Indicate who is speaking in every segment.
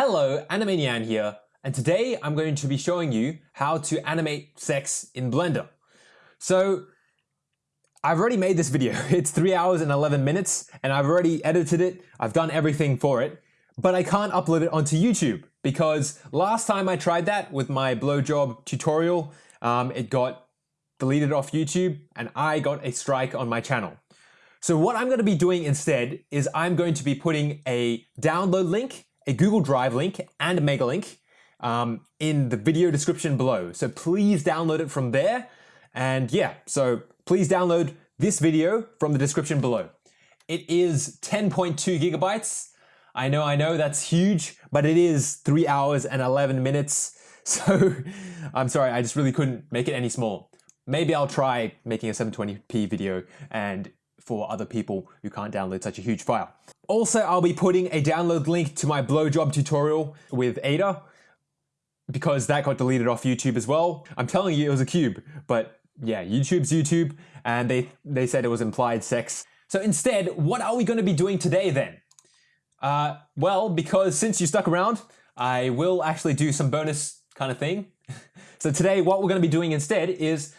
Speaker 1: Hello, Animanian here, and today I'm going to be showing you how to animate sex in Blender. So, I've already made this video. It's 3 hours and 11 minutes, and I've already edited it, I've done everything for it, but I can't upload it onto YouTube because last time I tried that with my blowjob tutorial, um, it got deleted off YouTube and I got a strike on my channel. So what I'm going to be doing instead is I'm going to be putting a download link, a Google Drive link, and a Megalink um, in the video description below. So please download it from there. And yeah, so please download this video from the description below. It is 10.2 gigabytes. I know, I know, that's huge, but it is 3 hours and 11 minutes. So I'm sorry, I just really couldn't make it any smaller. Maybe I'll try making a 720p video and for other people who can't download such a huge file. Also, I'll be putting a download link to my blowjob tutorial with Ada because that got deleted off YouTube as well. I'm telling you it was a cube, but yeah, YouTube's YouTube and they, they said it was implied sex. So instead, what are we to be doing today then? Uh, well, because since you stuck around, I will actually do some bonus kind of thing. so today, what we're going to be doing instead is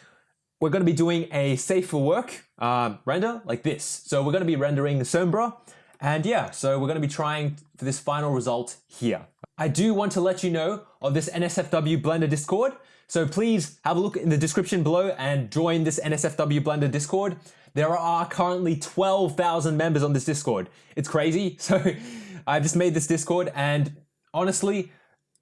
Speaker 1: we're to be doing a safe for work um, render like this. So we're to be rendering Sombra. And yeah, so we're going to be trying for this final result here. I do want to let you know of this NSFW Blender Discord. So please have a look in the description below and join this NSFW Blender Discord. There are currently 12,000 members on this Discord. It's crazy. So I've just made this Discord and honestly,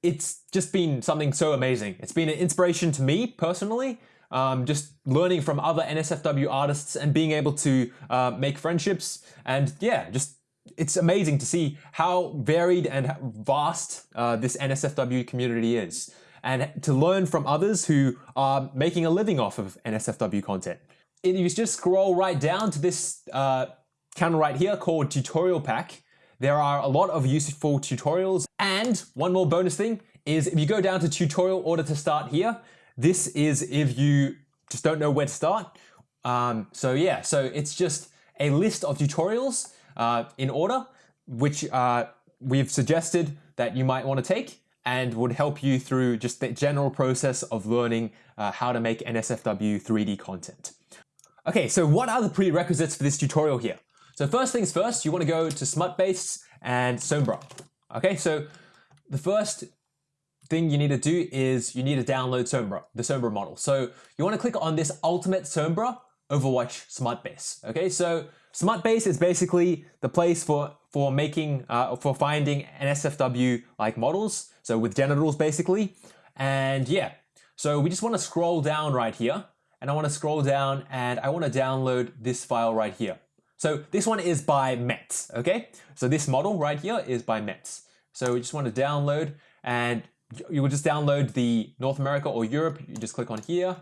Speaker 1: it's just been something so amazing. It's been an inspiration to me personally um, just learning from other NSFW artists and being able to uh, make friendships. And yeah, just it's amazing to see how varied and vast uh, this NSFW community is and to learn from others who are making a living off of NSFW content. If you just scroll right down to this uh, channel right here called Tutorial Pack, there are a lot of useful tutorials. And one more bonus thing is if you go down to tutorial order to start here, this is if you just don't know where to start. Um, so yeah, so it's just a list of tutorials uh, in order, which uh, we've suggested that you might want to take and would help you through just the general process of learning uh, how to make NSFW 3D content. Okay, so what are the prerequisites for this tutorial here? So first things first, you want to go to Smutbase and Sombra. Okay, so the first thing you need to do is you need to download Sombra, the Sombra model. So you want to click on this Ultimate Sombra Overwatch Smutbase. Okay, so Smutbase is basically the place for for making uh, for finding NSFW like models. So with genitals basically, and yeah. So we just want to scroll down right here, and I want to scroll down and I want to download this file right here. So this one is by Metz. Okay, so this model right here is by Metz. So we just want to download and you will just download the North America or Europe. You just click on here.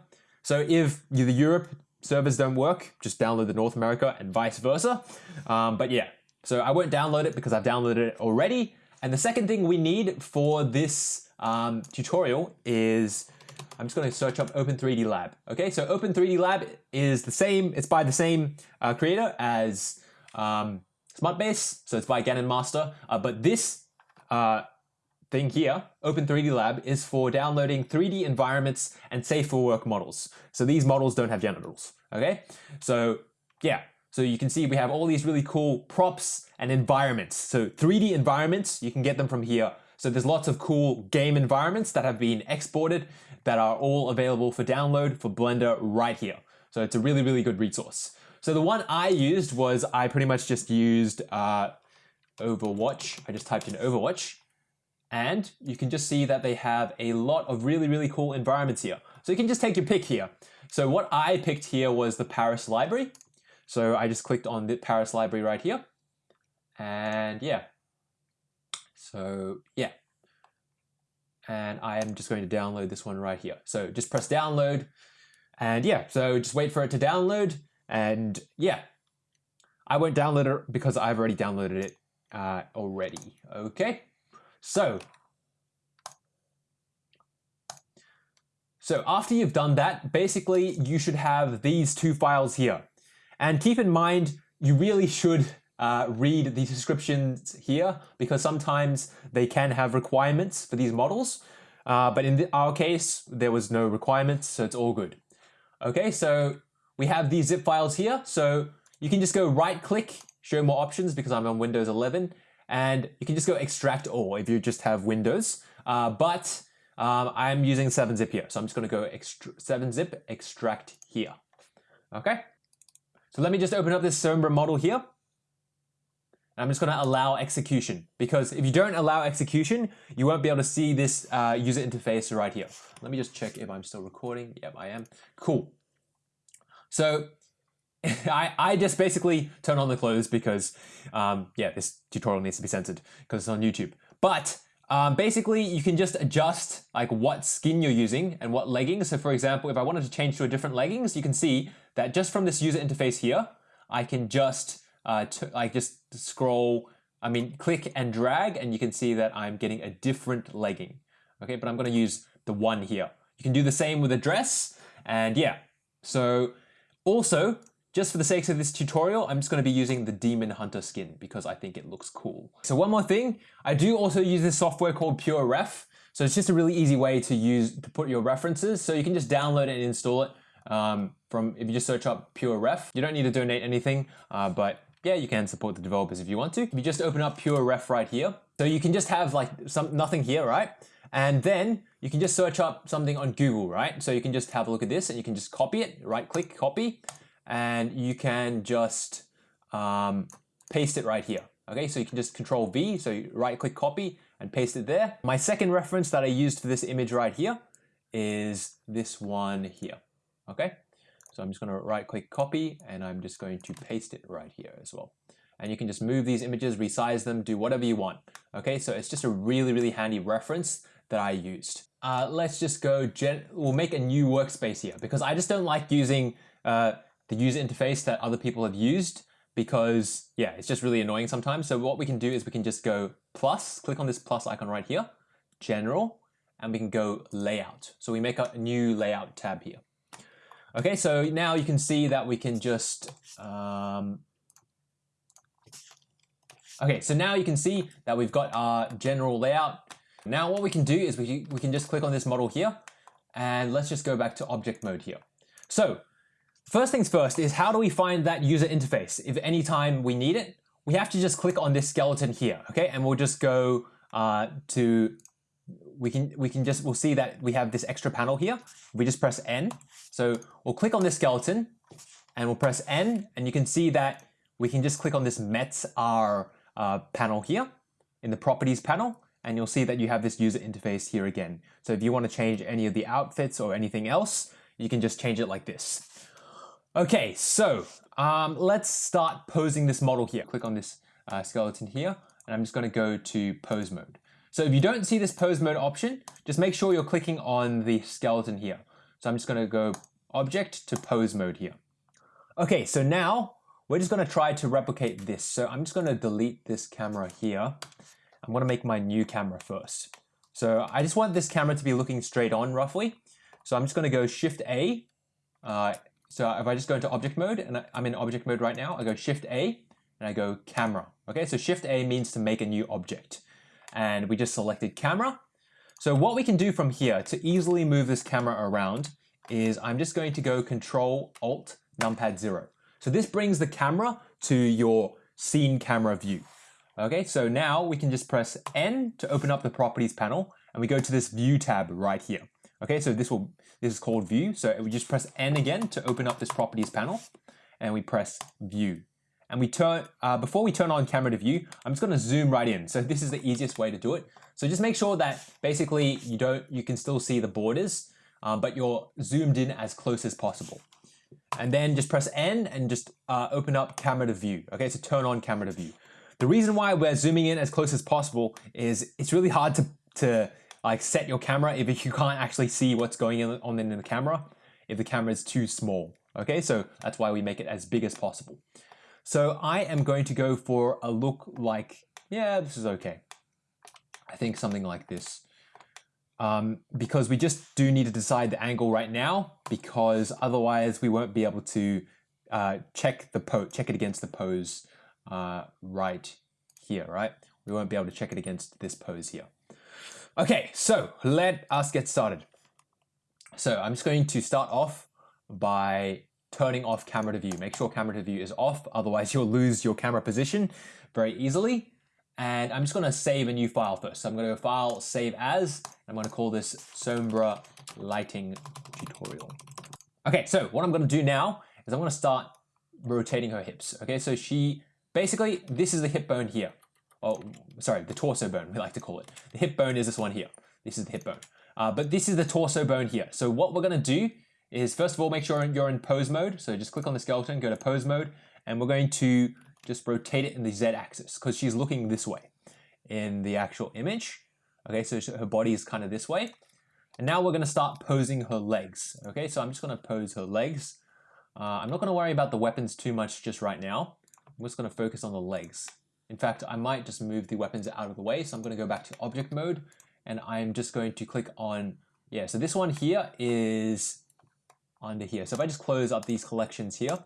Speaker 1: So if you're the Europe servers don't work, just download the North America and vice versa. Um, but yeah, so I won't download it because I've downloaded it already. And the second thing we need for this um, tutorial is, I'm just going to search up Open3D Lab. Okay, so Open3D Lab is the same, it's by the same uh, creator as um, Smutbase, so it's by Gannon Master, uh, but this uh, thing here, Open3D Lab, is for downloading 3D environments and safe for work models. So these models don't have genitals, okay? So yeah, so you can see we have all these really cool props and environments. So 3D environments, you can get them from here. So there's lots of cool game environments that have been exported that are all available for download for Blender right here. So it's a really, really good resource. So the one I used was I pretty much just used uh, Overwatch. I just typed in Overwatch and you can just see that they have a lot of really, really cool environments here. So you can just take your pick here. So what I picked here was the Paris library. So I just clicked on the Paris library right here. And yeah. So yeah. And I am just going to download this one right here. So just press download. And yeah, so just wait for it to download. And yeah, I won't download it because I've already downloaded it uh, already. Okay. So, so after you've done that, basically you should have these two files here. And keep in mind, you really should uh, read the descriptions here because sometimes they can have requirements for these models. Uh, but in the, our case, there was no requirements, so it's all good. Okay, so we have these zip files here. So you can just go right click, show more options because I'm on Windows 11, and you can just go extract all if you just have Windows. Uh, but um, I'm using 7-zip here, so I'm just gonna go 7-zip extract here. Okay, so let me just open up this Sombra model here. I'm just going to allow execution because if you don't allow execution, you won't be able to see this uh, user interface right here. Let me just check if I'm still recording. Yep, I am. Cool. So I, I just basically turn on the clothes because, um, yeah, this tutorial needs to be censored because it's on YouTube. But um, basically, you can just adjust like what skin you're using and what leggings. So for example, if I wanted to change to a different leggings, you can see that just from this user interface here, I can just uh, like just scroll, I mean, click and drag, and you can see that I'm getting a different legging. Okay, but I'm gonna use the one here. You can do the same with a dress, and yeah. So also, just for the sake of this tutorial, I'm just going to be using the Demon Hunter skin because I think it looks cool. So one more thing, I do also use this software called PureRef. So it's just a really easy way to use to put your references. So you can just download and install it um, from if you just search up PureRef. You don't need to donate anything, uh, but yeah, you can support the developers if you want to. If you just open up PureRef right here, so you can just have like some nothing here, right? And then you can just search up something on Google, right? So you can just have a look at this and you can just copy it, right click, copy, and you can just um, paste it right here. Okay, so you can just control V, so you right click copy and paste it there. My second reference that I used for this image right here is this one here. Okay, so I'm just going to right click copy and I'm just going to paste it right here as well. And you can just move these images, resize them, do whatever you want. Okay, so it's just a really, really handy reference that I used. Uh, let's just go, we'll make a new workspace here because I just don't like using uh, the user interface that other people have used because yeah, it's just really annoying sometimes. So what we can do is we can just go plus, click on this plus icon right here, general, and we can go layout. So we make a new layout tab here. Okay, so now you can see that we can just, um, okay, so now you can see that we've got our general layout. Now what we can do is we, we can just click on this model here and let's just go back to object mode here. So first things first is how do we find that user interface? If anytime we need it, we have to just click on this skeleton here, okay? And we'll just go uh, to we can we can just we'll see that we have this extra panel here. We just press N. So we'll click on this skeleton and we'll press N and you can see that we can just click on this Mets R uh, panel here in the properties panel and you'll see that you have this user interface here again. So if you want to change any of the outfits or anything else, you can just change it like this. Okay, so um, let's start posing this model here. Click on this uh, skeleton here and I'm just going to go to pose mode. So if you don't see this pose mode option, just make sure you're clicking on the skeleton here. So I'm just going to go object to pose mode here. Okay, so now we're just going to try to replicate this. So I'm just going to delete this camera here. I'm to make my new camera first. So I just want this camera to be looking straight on roughly. So I'm just going to go shift A. Uh, so if I just go into object mode and I'm in object mode right now, I go shift A and I go camera. Okay, so shift A means to make a new object and we just selected camera. So what we can do from here to easily move this camera around is I'm just going to go control alt numpad zero. So this brings the camera to your scene camera view. Okay, so now we can just press N to open up the properties panel and we go to this view tab right here. Okay, so this will this is called view. So we just press N again to open up this properties panel and we press view and we turn, uh, before we turn on camera to view, I'm just gonna zoom right in. So this is the easiest way to do it. So just make sure that basically you don't, you can still see the borders, um, but you're zoomed in as close as possible. And then just press N and just uh, open up camera to view. Okay, so turn on camera to view. The reason why we're zooming in as close as possible is it's really hard to, to like set your camera if you can't actually see what's going on in the camera, if the camera is too small. Okay, so that's why we make it as big as possible. So I am going to go for a look like, yeah, this is okay. I think something like this. Um, because we just do need to decide the angle right now because otherwise we won't be able to uh, check the pose, check it against the pose uh, right here, right? We won't be able to check it against this pose here. Okay, so let us get started. So I'm just going to start off by turning off camera to view. Make sure camera to view is off, otherwise you'll lose your camera position very easily. And I'm just gonna save a new file first. So I'm gonna go file, save as, I'm gonna call this Sombra Lighting Tutorial. Okay, so what I'm gonna do now is I'm gonna start rotating her hips. Okay, so she, basically, this is the hip bone here. Oh, sorry, the torso bone, we like to call it. The hip bone is this one here. This is the hip bone. Uh, but this is the torso bone here. So what we're gonna do is first of all, make sure you're in pose mode. So just click on the skeleton, go to pose mode, and we're going to just rotate it in the Z axis because she's looking this way in the actual image. Okay, so her body is kind of this way. And now we're gonna start posing her legs. Okay, so I'm just gonna pose her legs. Uh, I'm not gonna worry about the weapons too much just right now. I'm just gonna focus on the legs. In fact, I might just move the weapons out of the way. So I'm gonna go back to object mode and I'm just going to click on, yeah, so this one here is under here. So if I just close up these collections here,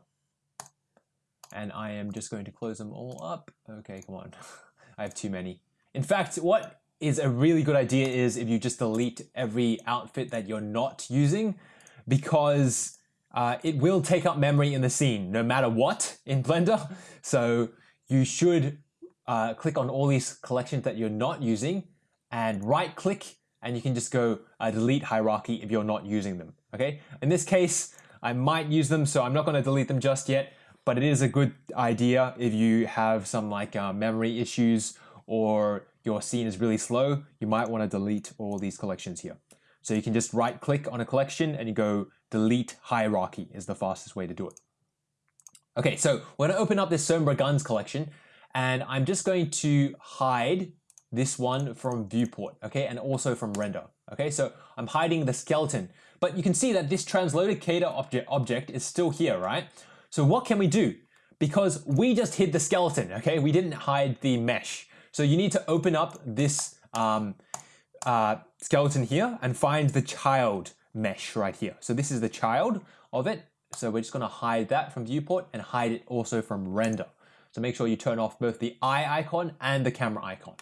Speaker 1: and I am just going to close them all up. Okay, come on. I have too many. In fact, what is a really good idea is if you just delete every outfit that you're not using because uh, it will take up memory in the scene no matter what in Blender. So you should uh, click on all these collections that you're not using and right click and you can just go uh, delete hierarchy if you're not using them. Okay. In this case, I might use them, so I'm not going to delete them just yet, but it is a good idea if you have some like uh, memory issues or your scene is really slow, you might want to delete all these collections here. So you can just right click on a collection and you go delete hierarchy is the fastest way to do it. Okay, so we're to open up this Sombra Guns collection and I'm just going to hide this one from viewport, okay, and also from render. Okay, so I'm hiding the skeleton, but you can see that this translocator object, object is still here, right? So what can we do? Because we just hid the skeleton, okay? We didn't hide the mesh. So you need to open up this um, uh, skeleton here and find the child mesh right here. So this is the child of it. So we're just gonna hide that from viewport and hide it also from render. So make sure you turn off both the eye icon and the camera icon.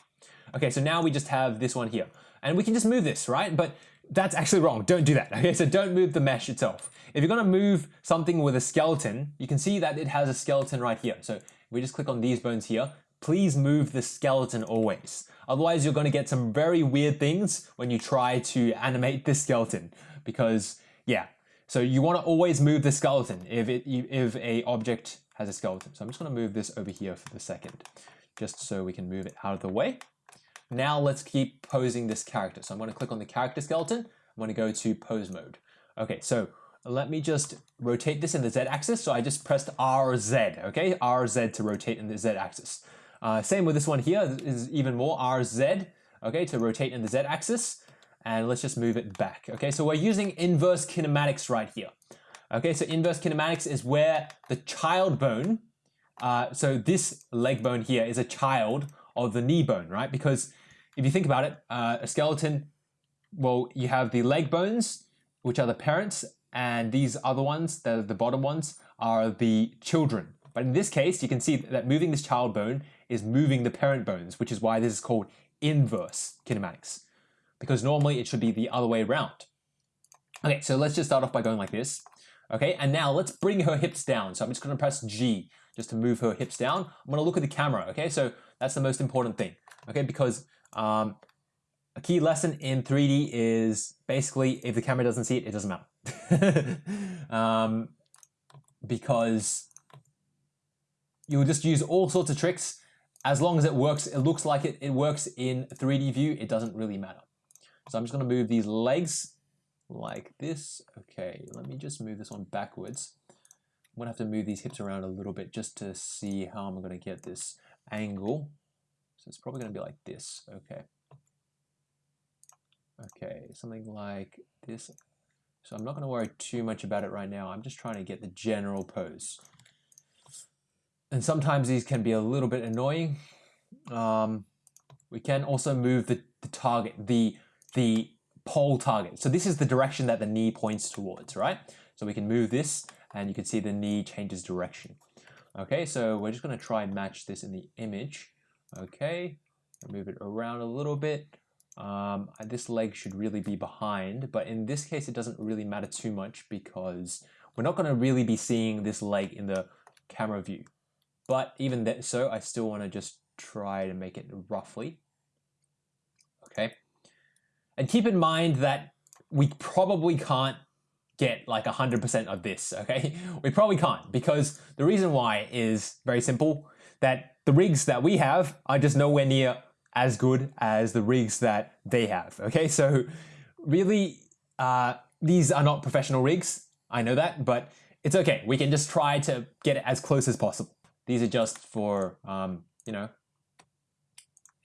Speaker 1: Okay, so now we just have this one here. And we can just move this, right? But that's actually wrong. Don't do that. Okay, so don't move the mesh itself. If you're gonna move something with a skeleton, you can see that it has a skeleton right here. So we just click on these bones here, please move the skeleton always. Otherwise, you're gonna get some very weird things when you try to animate this skeleton. Because, yeah, so you wanna always move the skeleton if, it, if a object has a skeleton. So I'm just gonna move this over here for the second, just so we can move it out of the way. Now let's keep posing this character. So I'm going to click on the character skeleton. I'm going to go to pose mode. Okay, so let me just rotate this in the Z axis. So I just pressed RZ, okay? RZ to rotate in the Z axis. Uh, same with this one here is even more RZ, okay, to rotate in the Z axis. And let's just move it back. Okay, so we're using inverse kinematics right here. Okay, so inverse kinematics is where the child bone, uh, so this leg bone here is a child of the knee bone, right? Because if you think about it, uh, a skeleton, well, you have the leg bones, which are the parents, and these other ones, the, the bottom ones, are the children. But in this case, you can see that moving this child bone is moving the parent bones, which is why this is called inverse kinematics. Because normally it should be the other way around. Okay, so let's just start off by going like this. Okay, and now let's bring her hips down. So I'm just gonna press G just to move her hips down. I'm gonna look at the camera, okay? So that's the most important thing, okay? Because um, a key lesson in 3D is basically if the camera doesn't see it, it doesn't matter. um, because you'll just use all sorts of tricks. As long as it works, it looks like it, it works in 3D view, it doesn't really matter. So I'm just gonna move these legs like this. Okay, let me just move this one backwards. I'm gonna have to move these hips around a little bit just to see how I'm gonna get this angle. So it's probably gonna be like this, okay. Okay, something like this. So I'm not gonna worry too much about it right now. I'm just trying to get the general pose. And sometimes these can be a little bit annoying. Um, we can also move the, the target, the, the pole target. So this is the direction that the knee points towards, right? So we can move this and you can see the knee changes direction. Okay, so we're just going to try and match this in the image. Okay, move it around a little bit. Um, this leg should really be behind, but in this case it doesn't really matter too much because we're not going to really be seeing this leg in the camera view. But even that, so, I still want to just try to make it roughly. And keep in mind that we probably can't get like 100% of this, okay? We probably can't because the reason why is very simple, that the rigs that we have are just nowhere near as good as the rigs that they have, okay? So really, uh, these are not professional rigs, I know that, but it's okay. We can just try to get it as close as possible. These are just for, um, you know,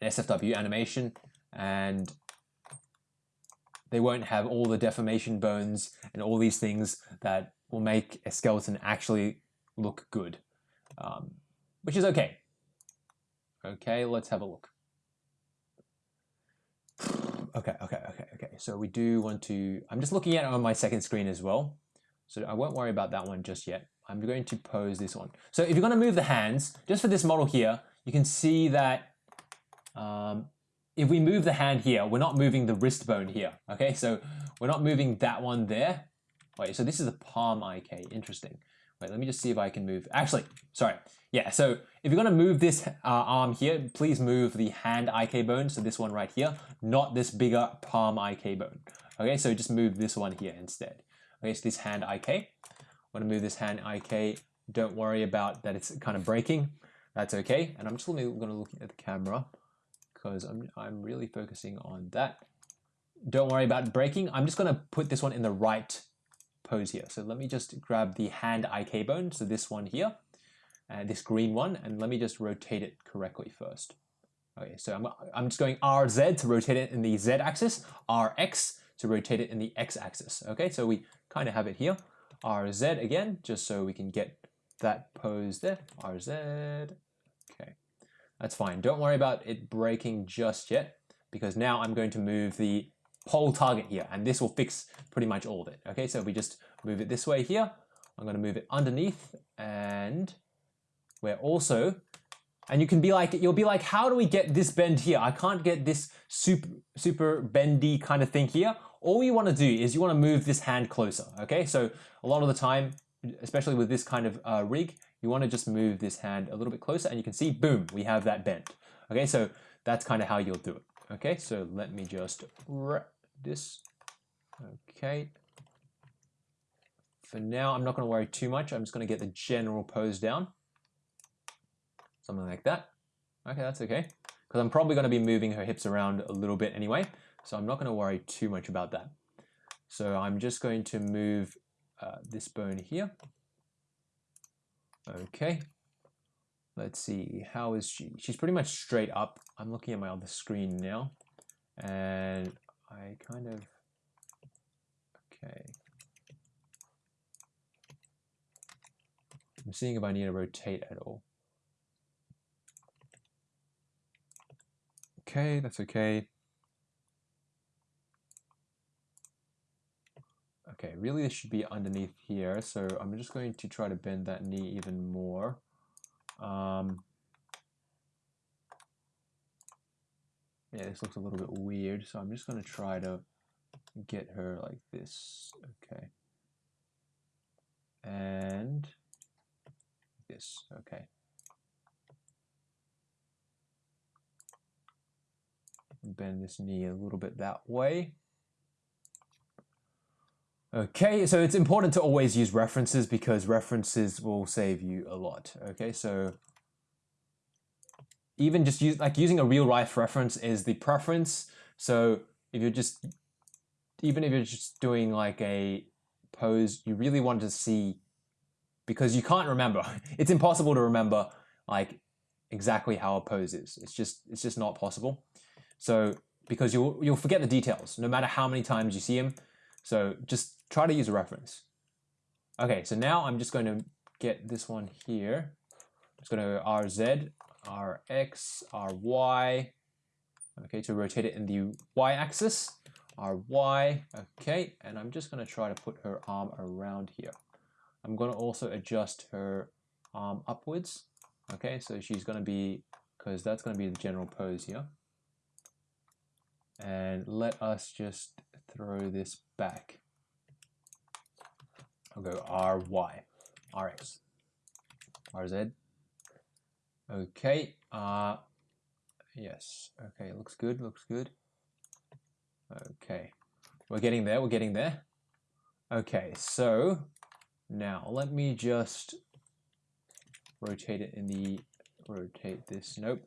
Speaker 1: an SFW animation and they won't have all the deformation bones and all these things that will make a skeleton actually look good, um, which is okay. Okay, let's have a look. Okay, okay, okay, okay. So we do want to, I'm just looking at it on my second screen as well. So I won't worry about that one just yet. I'm going to pose this one. So if you're going to move the hands, just for this model here, you can see that um, if we move the hand here, we're not moving the wrist bone here. Okay, so we're not moving that one there. Wait, so this is a palm IK. Interesting. Wait, let me just see if I can move. Actually, sorry. Yeah, so if you're to move this uh, arm here, please move the hand IK bone, so this one right here, not this bigger palm IK bone. Okay, so just move this one here instead. Okay, so this hand IK. To move this hand IK. Don't worry about that it's kind of breaking. That's okay. And I'm just going to look at the camera because I'm, I'm really focusing on that. Don't worry about breaking. I'm just going to put this one in the right pose here. So let me just grab the hand IK bone, so this one here, this green one, and let me just rotate it correctly first. Okay, so I'm, I'm just going RZ to rotate it in the Z axis, RX to rotate it in the X axis. Okay, so we kind of have it here. RZ again, just so we can get that pose there. RZ, that's fine. Don't worry about it breaking just yet because now I'm going to move the pole target here and this will fix pretty much all of it. Okay, so we just move it this way here. I'm going to move it underneath and we're also, and you can be like, you'll be like, how do we get this bend here? I can't get this super, super bendy kind of thing here. All you want to do is you want to move this hand closer. Okay, so a lot of the time, especially with this kind of uh, rig, you want to just move this hand a little bit closer and you can see, boom, we have that bend. Okay, so that's kind of how you'll do it. Okay, so let me just wrap this. Okay. For now, I'm not going to worry too much. I'm just going to get the general pose down. Something like that. Okay, that's okay. Because I'm probably going to be moving her hips around a little bit anyway. So I'm not going to worry too much about that. So I'm just going to move uh, this bone here. Okay. Let's see, how is she? She's pretty much straight up. I'm looking at my other screen now. And I kind of, okay. I'm seeing if I need to rotate at all. Okay, that's okay. Okay, really this should be underneath here, so I'm just going to try to bend that knee even more. Um, yeah, this looks a little bit weird, so I'm just going to try to get her like this. Okay. And this, okay. Bend this knee a little bit that way. Okay, so it's important to always use references because references will save you a lot. Okay, so even just use like using a real life reference is the preference. So if you're just even if you're just doing like a pose, you really want to see because you can't remember. It's impossible to remember like exactly how a pose is. It's just it's just not possible. So because you'll you'll forget the details no matter how many times you see them. So just try to use a reference. Okay, so now I'm just going to get this one here. I'm just going to RZ, RX, RY, okay, to rotate it in the Y axis, RY, okay, and I'm just going to try to put her arm around here. I'm going to also adjust her arm upwards. Okay, so she's going to be, because that's going to be the general pose here. And let us just throw this back. I'll go RY, RX, RZ. Okay, uh, yes, okay, looks good, looks good. Okay, we're getting there, we're getting there. Okay, so now let me just rotate it in the, rotate this, nope.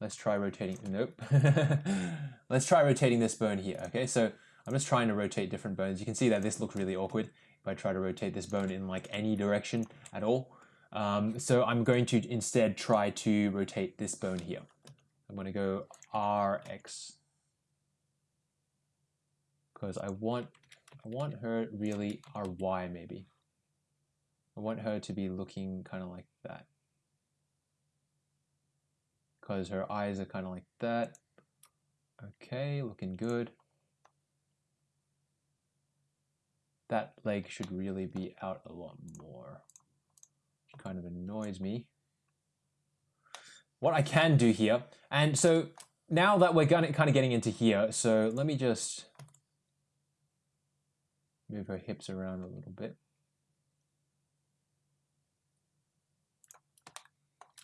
Speaker 1: Let's try rotating, nope. Let's try rotating this bone here, okay? So I'm just trying to rotate different bones. You can see that this looks really awkward if I try to rotate this bone in like any direction at all. Um, so I'm going to instead try to rotate this bone here. I'm going to go RX because I want I want her really RY maybe. I want her to be looking kind of like that because her eyes are kind of like that. Okay, looking good. That leg should really be out a lot more. Kind of annoys me. What I can do here, and so now that we're kind of getting into here, so let me just move her hips around a little bit.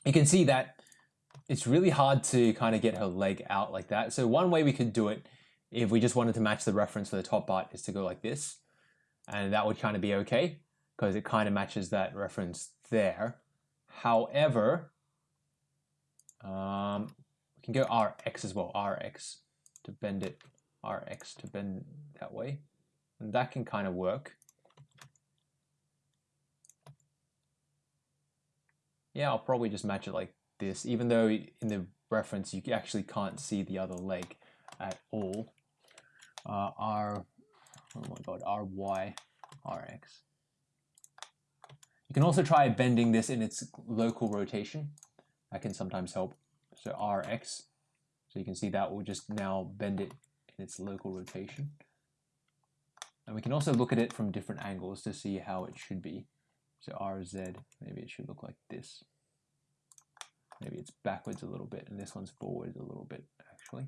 Speaker 1: You can see that it's really hard to kind of get her leg out like that. So one way we could do it, if we just wanted to match the reference for the top part, is to go like this. And that would kind of be okay, because it kind of matches that reference there. However, um, we can go Rx as well, Rx to bend it, Rx to bend that way. And that can kind of work. Yeah, I'll probably just match it like this, even though in the reference you actually can't see the other leg at all. Uh, R, oh my god, RY, RX. You can also try bending this in its local rotation. That can sometimes help. So RX, so you can see that will just now bend it in its local rotation. And we can also look at it from different angles to see how it should be. So RZ, maybe it should look like this. Maybe it's backwards a little bit and this one's forward a little bit actually.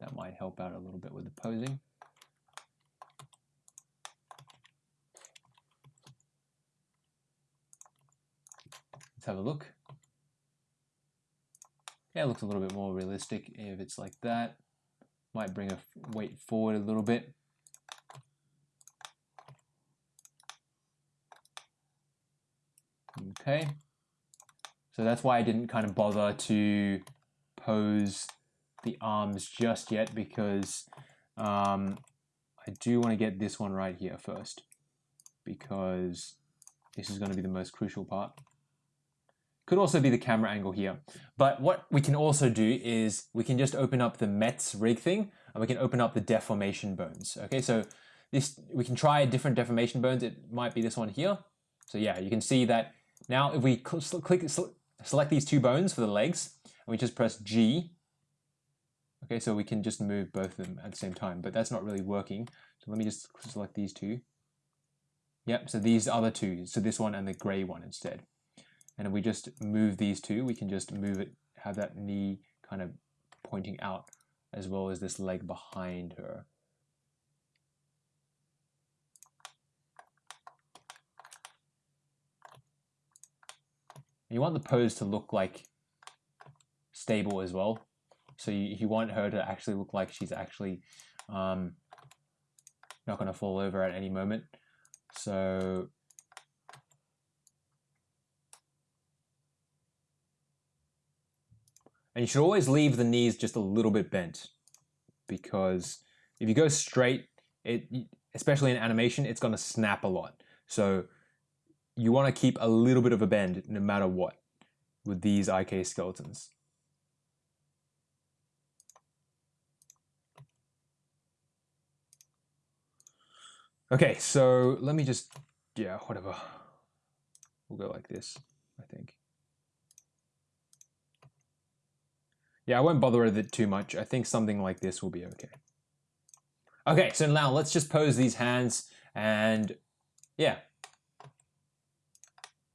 Speaker 1: That might help out a little bit with the posing. Let's have a look. Yeah, it looks a little bit more realistic if it's like that. Might bring a weight forward a little bit. Okay. So that's why I didn't kind of bother to pose the arms just yet because um, I do want to get this one right here first because this is going to be the most crucial part. Could also be the camera angle here. But what we can also do is we can just open up the Metz rig thing and we can open up the deformation bones. Okay, so this we can try different deformation bones. It might be this one here. So yeah, you can see that now if we click select these two bones for the legs, and we just press G. Okay, so we can just move both of them at the same time, but that's not really working. So let me just select these two. Yep, so these other two, so this one and the gray one instead. And if we just move these two, we can just move it, have that knee kind of pointing out as well as this leg behind her. You want the pose to look like stable as well. So you, you want her to actually look like she's actually um, not going to fall over at any moment. So And you should always leave the knees just a little bit bent because if you go straight, it especially in animation, it's to snap a lot. So you want to keep a little bit of a bend no matter what with these IK skeletons. Okay, so let me just, yeah, whatever. We'll go like this, I think. Yeah, I won't bother with it too much. I think something like this will be okay. Okay, so now let's just pose these hands and yeah,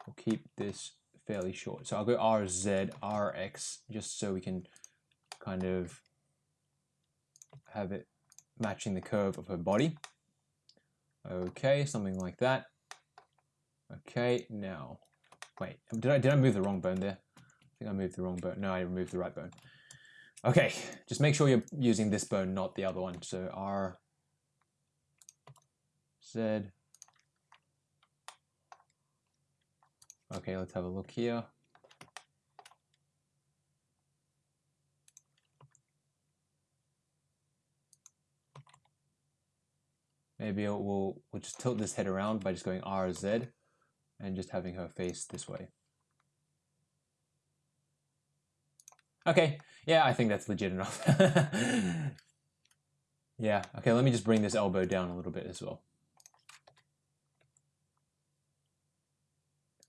Speaker 1: We'll keep this fairly short. So I'll go RZ, RX, just so we can kind of have it matching the curve of her body. Okay, something like that. Okay, now, wait, did I, did I move the wrong bone there? I think I moved the wrong bone. No, I removed the right bone. Okay, just make sure you're using this bone, not the other one. So R, Z. Okay, let's have a look here. Maybe we'll, we'll just tilt this head around by just going RZ and just having her face this way. Okay, yeah, I think that's legit enough. yeah, okay, let me just bring this elbow down a little bit as well.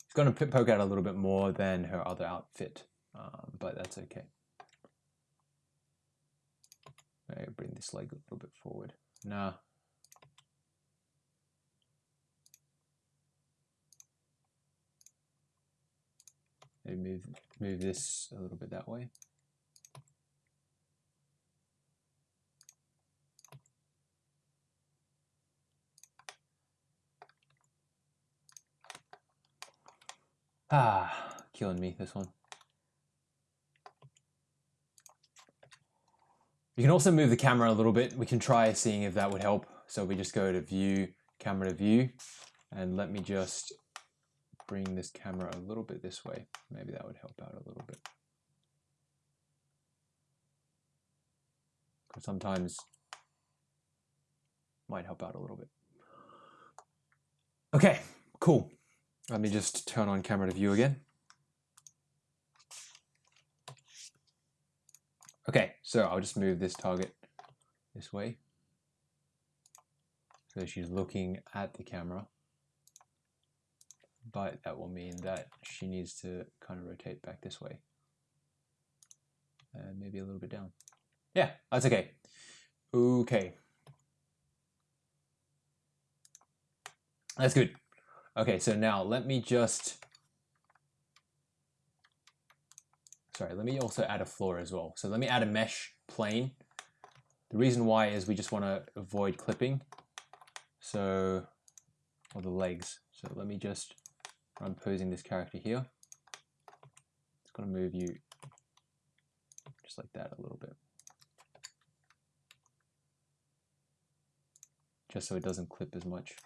Speaker 1: It's going to poke out a little bit more than her other outfit, um, but that's okay. Maybe bring this leg a little bit forward. Nah, Maybe move, move this a little bit that way. Ah, killing me, this one. You can also move the camera a little bit. We can try seeing if that would help. So we just go to view, camera to view, and let me just bring this camera a little bit this way. Maybe that would help out a little bit. Sometimes might help out a little bit. Okay, cool. Let me just turn on camera to view again. Okay, so I'll just move this target this way. So she's looking at the camera but that will mean that she needs to kind of rotate back this way. And maybe a little bit down. Yeah, that's okay. Okay. That's good. Okay, so now let me just, sorry, let me also add a floor as well. So let me add a mesh plane. The reason why is we just want to avoid clipping. So, or the legs. So let me just I'm posing this character here. It's going to move you just like that a little bit. Just so it doesn't clip as much.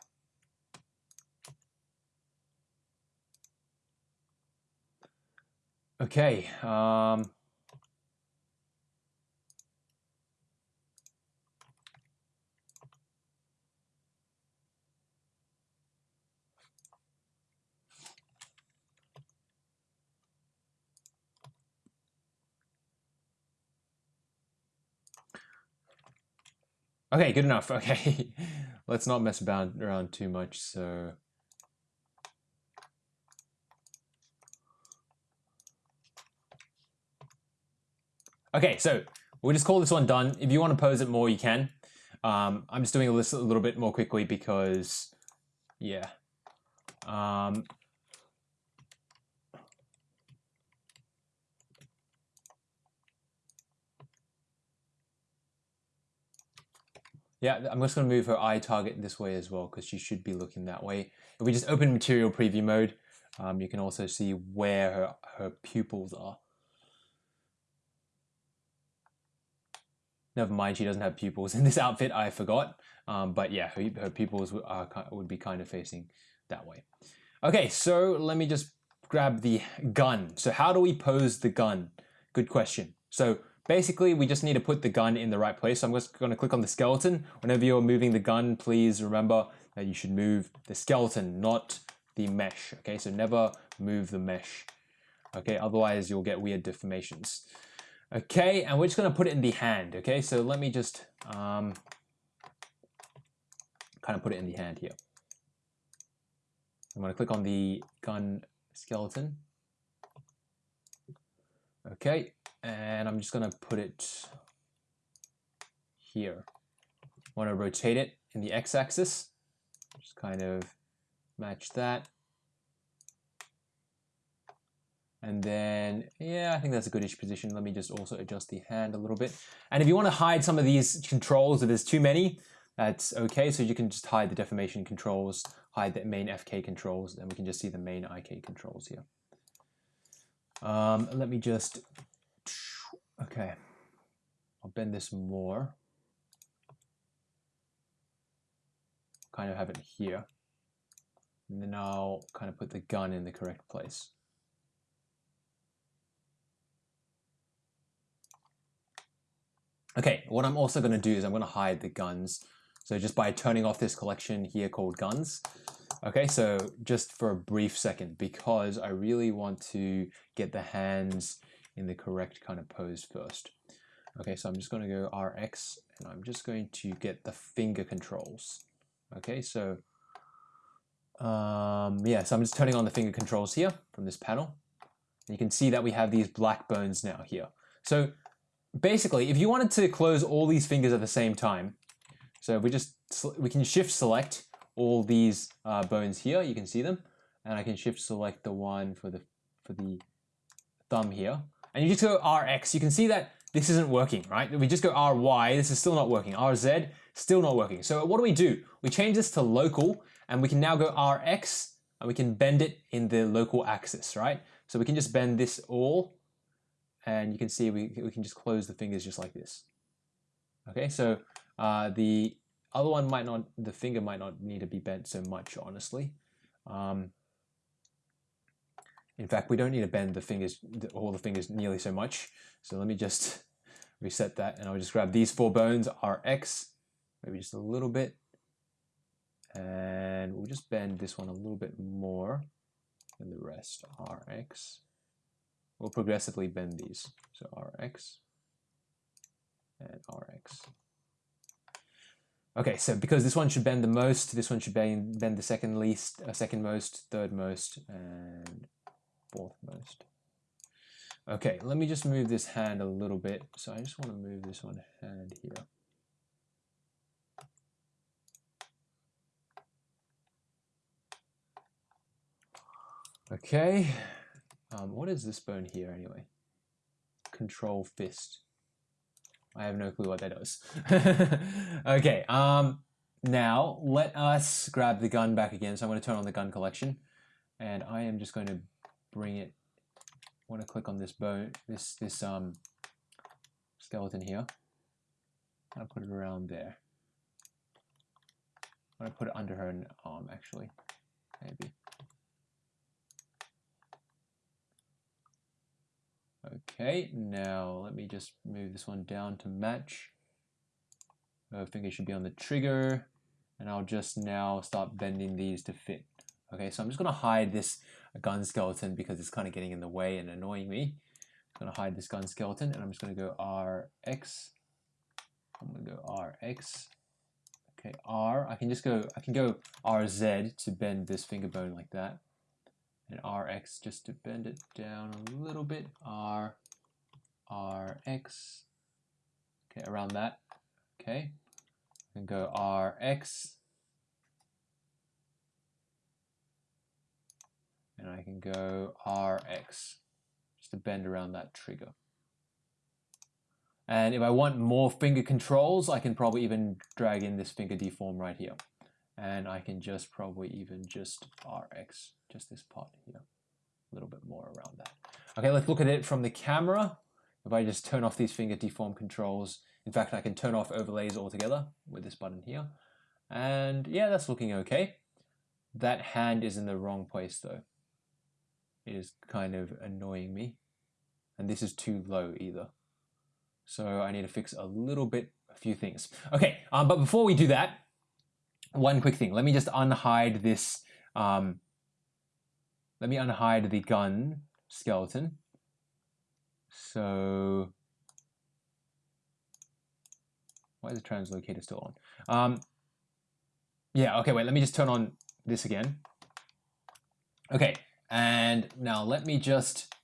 Speaker 1: Okay, um, Okay, good enough. Okay, let's not mess about around too much. So. Okay, so we'll just call this one done. If you want to pose it more, you can. Um, I'm just doing this a little bit more quickly because, yeah. Um, Yeah, I'm just going to move her eye target this way as well because she should be looking that way. If we just open material preview mode, um, you can also see where her, her pupils are. Never mind, she doesn't have pupils in this outfit, I forgot. Um, but yeah, her, her pupils are, would be kind of facing that way. Okay, so let me just grab the gun. So how do we pose the gun? Good question. So Basically, we just need to put the gun in the right place. So I'm just going to click on the skeleton. Whenever you're moving the gun, please remember that you should move the skeleton, not the mesh. Okay, so never move the mesh. Okay, otherwise you'll get weird deformations. Okay, and we're just to put it in the hand. Okay, so let me just um, kind of put it in the hand here. I'm to click on the gun skeleton. Okay, and I'm just gonna put it here. I Want to rotate it in the x-axis, just kind of match that. And then, yeah, I think that's a goodish position. Let me just also adjust the hand a little bit. And if you want to hide some of these controls, if there's too many, that's okay. So you can just hide the deformation controls, hide the main FK controls, and we can just see the main IK controls here. Um, let me just, okay, I'll bend this more. Kind of have it here. And then I'll kind of put the gun in the correct place. Okay, what I'm also going to do is I'm going to hide the guns. So just by turning off this collection here called guns. Okay, so just for a brief second, because I really want to get the hands in the correct kind of pose first. Okay, so I'm just going to go RX and I'm just going to get the finger controls. Okay, so um, yeah, so I'm just turning on the finger controls here from this panel. You can see that we have these black bones now here. So basically, if you wanted to close all these fingers at the same time, so if we just we can shift select all these uh, bones here. You can see them, and I can shift select the one for the for the thumb here, and you just go RX. You can see that this isn't working, right? We just go RY. This is still not working. RZ still not working. So what do we do? We change this to local, and we can now go RX, and we can bend it in the local axis, right? So we can just bend this all and you can see we, we can just close the fingers just like this. Okay, so uh, the other one might not, the finger might not need to be bent so much, honestly. Um, in fact, we don't need to bend the fingers, all the fingers nearly so much. So let me just reset that and I'll just grab these four bones, RX, maybe just a little bit. And we'll just bend this one a little bit more than the rest, RX. We'll progressively bend these. So Rx and Rx. Okay, so because this one should bend the most, this one should bend, bend the second least, uh, second most, third most, and fourth most. Okay, let me just move this hand a little bit. So I just want to move this one hand here. Okay, um, what is this bone here anyway? Control fist. I have no clue what that does. okay, um, now let us grab the gun back again. So I'm going to turn on the gun collection and I am just going to bring it. I want to click on this bone, this, this um, skeleton here. I'll put it around there. I'm going to put it under her arm actually, maybe. Okay, now let me just move this one down to match. I think it should be on the trigger. And I'll just now start bending these to fit. Okay, so I'm just going to hide this gun skeleton because it's kind of getting in the way and annoying me. I'm going to hide this gun skeleton and I'm just going to go RX. I'm to go RX. Okay, R. I can just go, I can go RZ to bend this finger bone like that and Rx just to bend it down a little bit. R, Rx, okay, around that, okay. And go Rx, and I can go Rx, just to bend around that trigger. And if I want more finger controls, I can probably even drag in this finger deform right here and I can just probably even just Rx, just this part here, a little bit more around that. Okay, let's look at it from the camera. If I just turn off these finger deform controls, in fact, I can turn off overlays altogether with this button here. And yeah, that's looking okay. That hand is in the wrong place though. It is kind of annoying me. And this is too low either. So I need to fix a little bit, a few things. Okay, um, but before we do that, one quick thing. Let me just unhide this. Um, let me unhide the gun skeleton. So, why is the translocator still on? Um, yeah, okay, wait, let me just turn on this again. Okay, and now let me just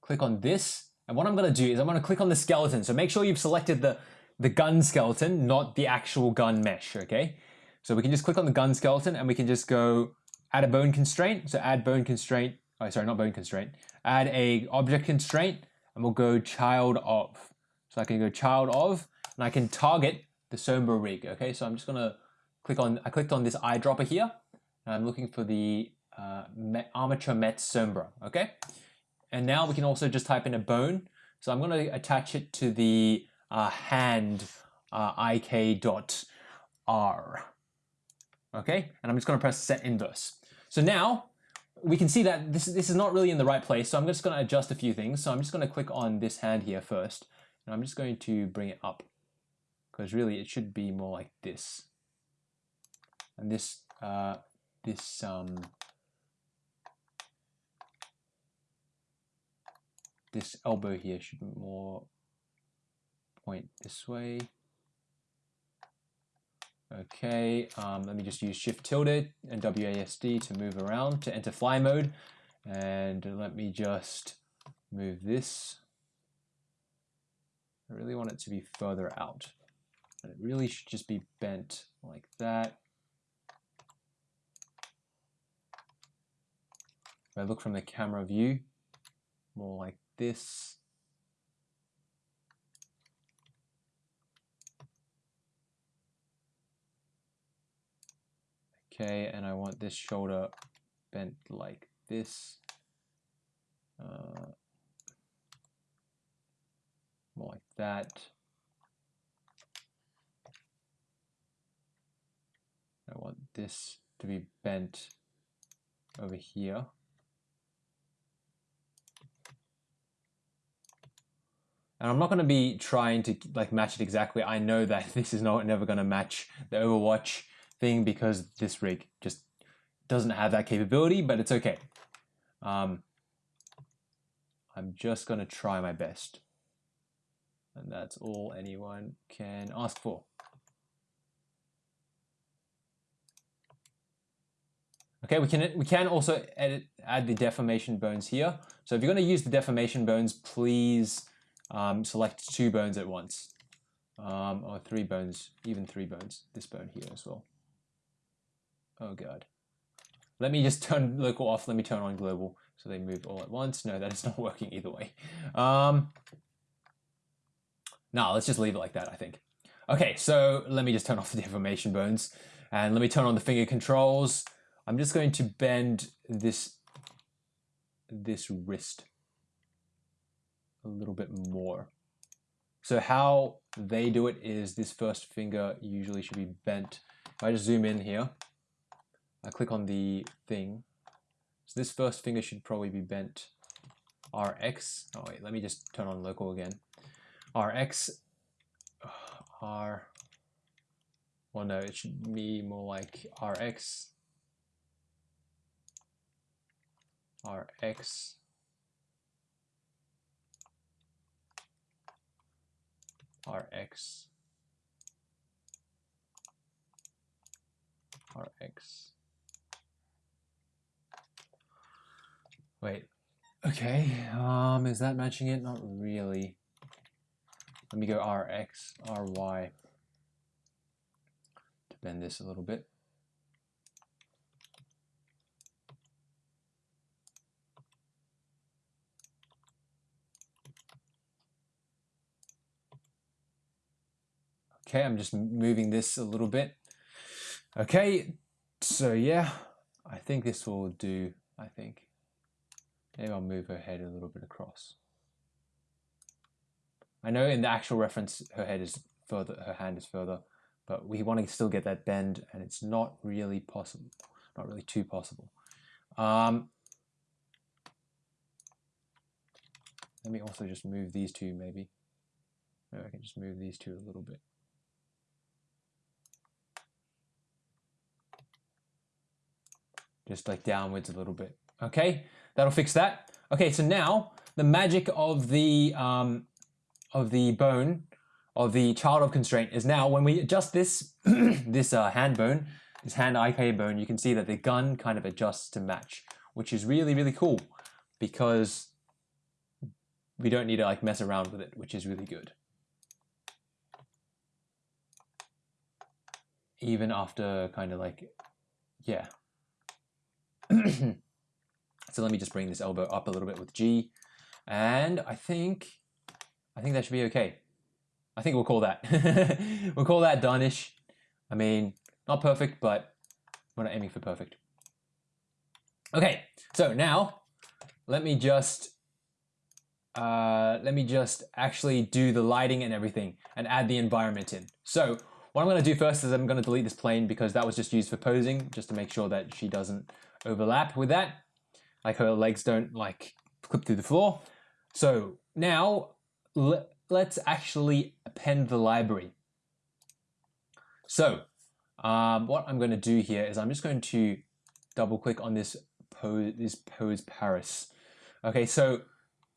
Speaker 1: click on this. And what I'm gonna do is I'm gonna click on the skeleton. So make sure you've selected the, the gun skeleton, not the actual gun mesh, okay? So we can just click on the gun skeleton and we can just go add a bone constraint. So add bone constraint, oh sorry, not bone constraint, add a object constraint and we'll go child of. So I can go child of and I can target the Sombra rig. Okay, so I'm just gonna click on, I clicked on this eyedropper here and I'm looking for the uh, armature met Sombra. Okay, and now we can also just type in a bone. So I'm gonna attach it to the uh, hand uh, ik dot r. Okay, and I'm just gonna press set inverse. So now we can see that this, this is not really in the right place. So I'm just gonna adjust a few things. So I'm just gonna click on this hand here first. And I'm just going to bring it up because really it should be more like this. And this, uh, this, um, this elbow here should more point this way. Okay, um, let me just use Shift tilde and WASD to move around to enter fly mode. And let me just move this. I really want it to be further out. And it really should just be bent like that. If I look from the camera view, more like this. Okay, and I want this shoulder bent like this. Uh, more like that. I want this to be bent over here. And I'm not going to be trying to like match it exactly. I know that this is not never going to match the Overwatch thing because this rig just doesn't have that capability, but it's okay. Um, I'm just to try my best. And that's all anyone can ask for. Okay, we can we can also edit add the deformation bones here. So if you're going to use the deformation bones, please um, select two bones at once, um, or three bones, even three bones. This bone here as well. Oh god. Let me just turn local off. Let me turn on global so they move all at once. No, that is not working either way. Um, no, let's just leave it like that, I think. Okay, so let me just turn off the deformation bones and let me turn on the finger controls. I'm just going to bend this, this wrist a little bit more. So how they do it is this first finger usually should be bent. If I just zoom in here, I click on the thing. So this first finger should probably be bent Rx. Oh wait, let me just turn on local again. Rx, R, well no, it should be more like Rx, Rx, Rx, Rx. Wait, okay, um, is that matching it? Not really. Let me go Rx, Ry to bend this a little bit. Okay, I'm just moving this a little bit. Okay, so yeah, I think this will do, I think. Maybe I'll move her head a little bit across. I know in the actual reference her head is further, her hand is further, but we want to still get that bend and it's not really possible, not really too possible. Um, let me also just move these two maybe. Maybe I can just move these two a little bit. Just like downwards a little bit. Okay, that'll fix that. Okay, so now the magic of the um, of the bone of the child of constraint is now when we adjust this this uh, hand bone, this hand IK bone, you can see that the gun kind of adjusts to match, which is really really cool because we don't need to like mess around with it, which is really good. Even after kind of like, yeah. So let me just bring this elbow up a little bit with G. And I think, I think that should be okay. I think we'll call that. we'll call that done-ish. I mean, not perfect, but we're not aiming for perfect. Okay, so now let me just uh, let me just actually do the lighting and everything and add the environment in. So what I'm going to do first is I'm going to delete this plane because that was just used for posing, just to make sure that she doesn't overlap with that. Like her legs don't like clip through the floor. So now let's actually append the library. So um, what I'm going to do here is I'm just going to double click on this pose, this pose Paris. Okay, so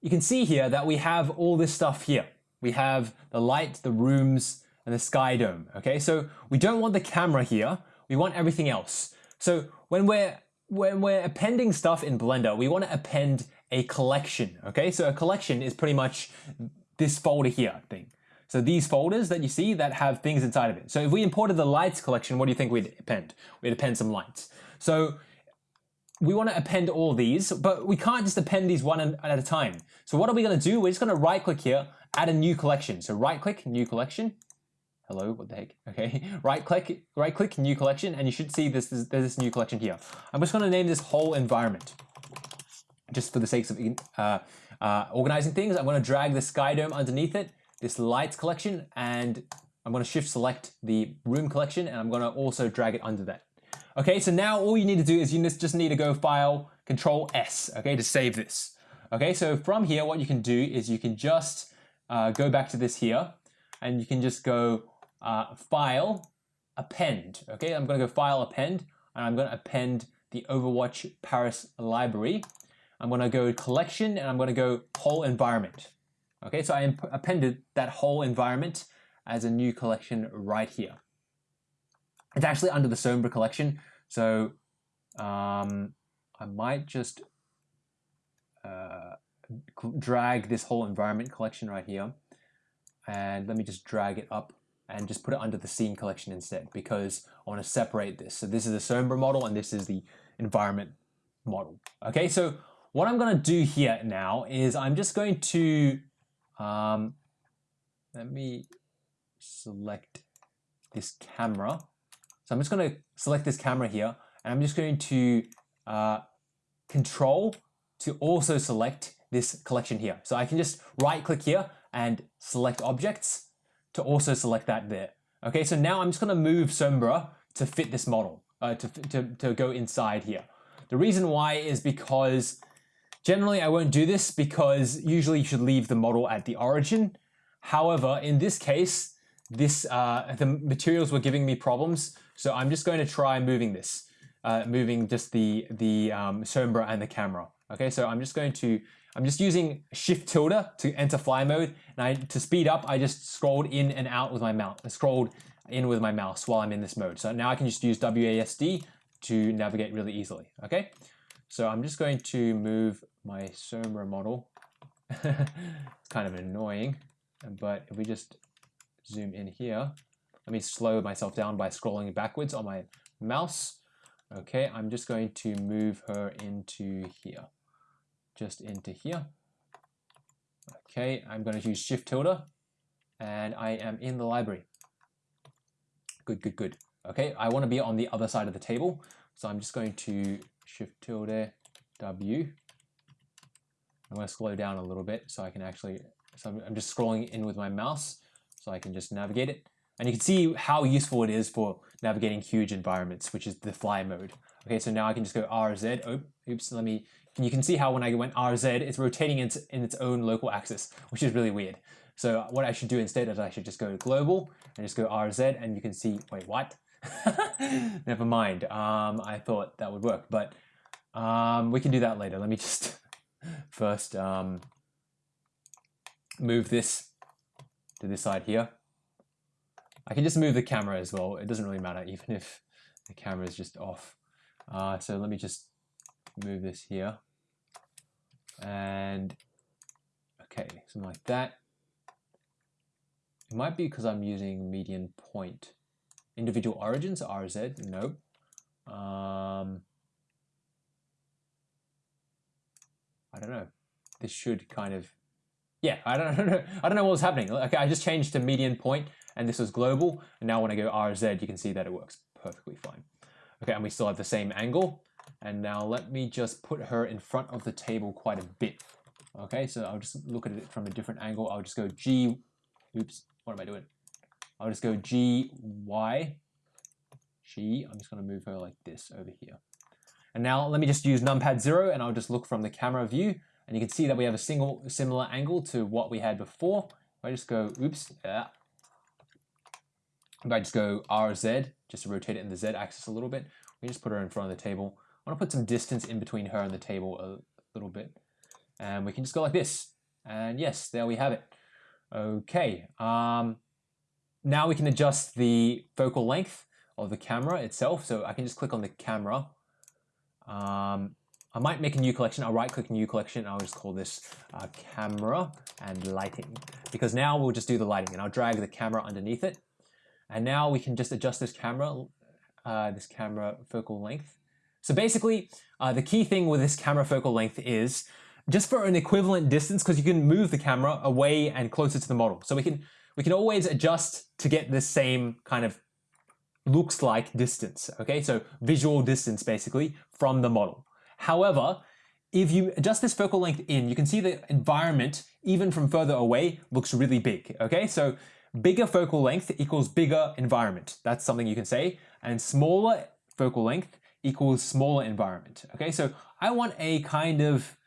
Speaker 1: you can see here that we have all this stuff here. We have the light, the rooms, and the sky dome. Okay, so we don't want the camera here. We want everything else. So when we're when we're appending stuff in Blender, we want to append a collection. Okay, so a collection is pretty much this folder here thing. So these folders that you see that have things inside of it. So if we imported the lights collection, what do you think we'd append? We'd append some lights. So we want to append all these, but we can't just append these one at a time. So what are we going to do? We're just going to right click here, add a new collection. So right click, new collection. Hello, what the heck? Okay, right click, right click, new collection, and you should see this, there's this new collection here. I'm just going to name this whole environment, just for the sakes of uh, uh, organizing things. I'm going to drag the sky dome underneath it, this lights collection, and I'm going to shift select the room collection, and I'm going to also drag it under that. Okay, so now all you need to do is you just need to go File, Control S, okay, to save this. Okay, so from here, what you can do is you can just uh, go back to this here, and you can just go uh, File, Append. Okay, I'm to go File, Append, and I'm to append the Overwatch Paris library. I'm to go Collection, and I'm to go Whole Environment. Okay, so I appended that whole environment as a new collection right here. It's actually under the Sombra collection, so um, I might just uh, drag this whole environment collection right here, and let me just drag it up and just put it under the scene collection instead because I want to separate this. So this is the Sombra model and this is the environment model. Okay, so what I'm going to do here now is I'm just going to, um, let me select this camera so I'm just going to select this camera here and I'm just going to uh, control to also select this collection here. So I can just right click here and select objects to also select that there. Okay, so now I'm just going to move Sombra to fit this model, uh, to, to, to go inside here. The reason why is because generally I won't do this because usually you should leave the model at the origin. However, in this case, this uh, the materials were giving me problems. So I'm just going to try moving this, uh, moving just the, the um, Sombra and the camera. Okay, so I'm just going to, I'm just using Shift tilde to enter fly mode. And I, to speed up, I just scrolled in and out with my mouse, I scrolled in with my mouse while I'm in this mode. So now I can just use WASD to navigate really easily, okay? So I'm just going to move my Sombra model. it's kind of annoying, but if we just zoom in here, let me slow myself down by scrolling backwards on my mouse. Okay, I'm just going to move her into here, just into here. Okay, I'm going to use Shift tilde, and I am in the library. Good, good, good. Okay, I want to be on the other side of the table, so I'm just going to Shift tilde W. I'm going to slow down a little bit so I can actually, so I'm, I'm just scrolling in with my mouse so I can just navigate it. And you can see how useful it is for navigating huge environments, which is the fly mode. Okay, so now I can just go RZ. Oh, oops, let me, you can see how when I went RZ, it's rotating in its, in its own local axis, which is really weird. So what I should do instead is I should just go to global and just go RZ and you can see, wait, what? Never mind. Um, I thought that would work, but um, we can do that later. Let me just first um, move this to this side here. I can just move the camera as well. It doesn't really matter even if the camera is just off. Uh, so let me just move this here. And okay, something like that. It might be because I'm using median point. Individual origins, RZ, nope. Um, I don't know. This should kind of, yeah, I don't, know. I don't know what was happening. Okay, I just changed to median point and this was global. And now when I go RZ, you can see that it works perfectly fine. Okay, and we still have the same angle. And now let me just put her in front of the table quite a bit. Okay, so I'll just look at it from a different angle. I'll just go G, oops, what am I doing? I'll just go G, Y, G. I'm just gonna move her like this over here. And now let me just use numpad zero and I'll just look from the camera view and you can see that we have a single similar angle to what we had before. If I just go, oops, yeah. If I just go RZ, just to rotate it in the Z axis a little bit, we just put her in front of the table. I want to put some distance in between her and the table a little bit. And we can just go like this. And yes, there we have it. Okay. Um, now we can adjust the focal length of the camera itself. So I can just click on the camera. Um, I might make a new collection. I'll right click new collection. I'll just call this uh, camera and lighting because now we'll just do the lighting and I'll drag the camera underneath it. And now we can just adjust this camera, uh, this camera focal length. So basically, uh, the key thing with this camera focal length is just for an equivalent distance, because you can move the camera away and closer to the model. So we can we can always adjust to get the same kind of looks like distance. Okay, so visual distance basically from the model. However, if you adjust this focal length in, you can see the environment, even from further away, looks really big. Okay, so bigger focal length equals bigger environment. That's something you can say. And smaller focal length equals smaller environment. Okay, so I want a kind of,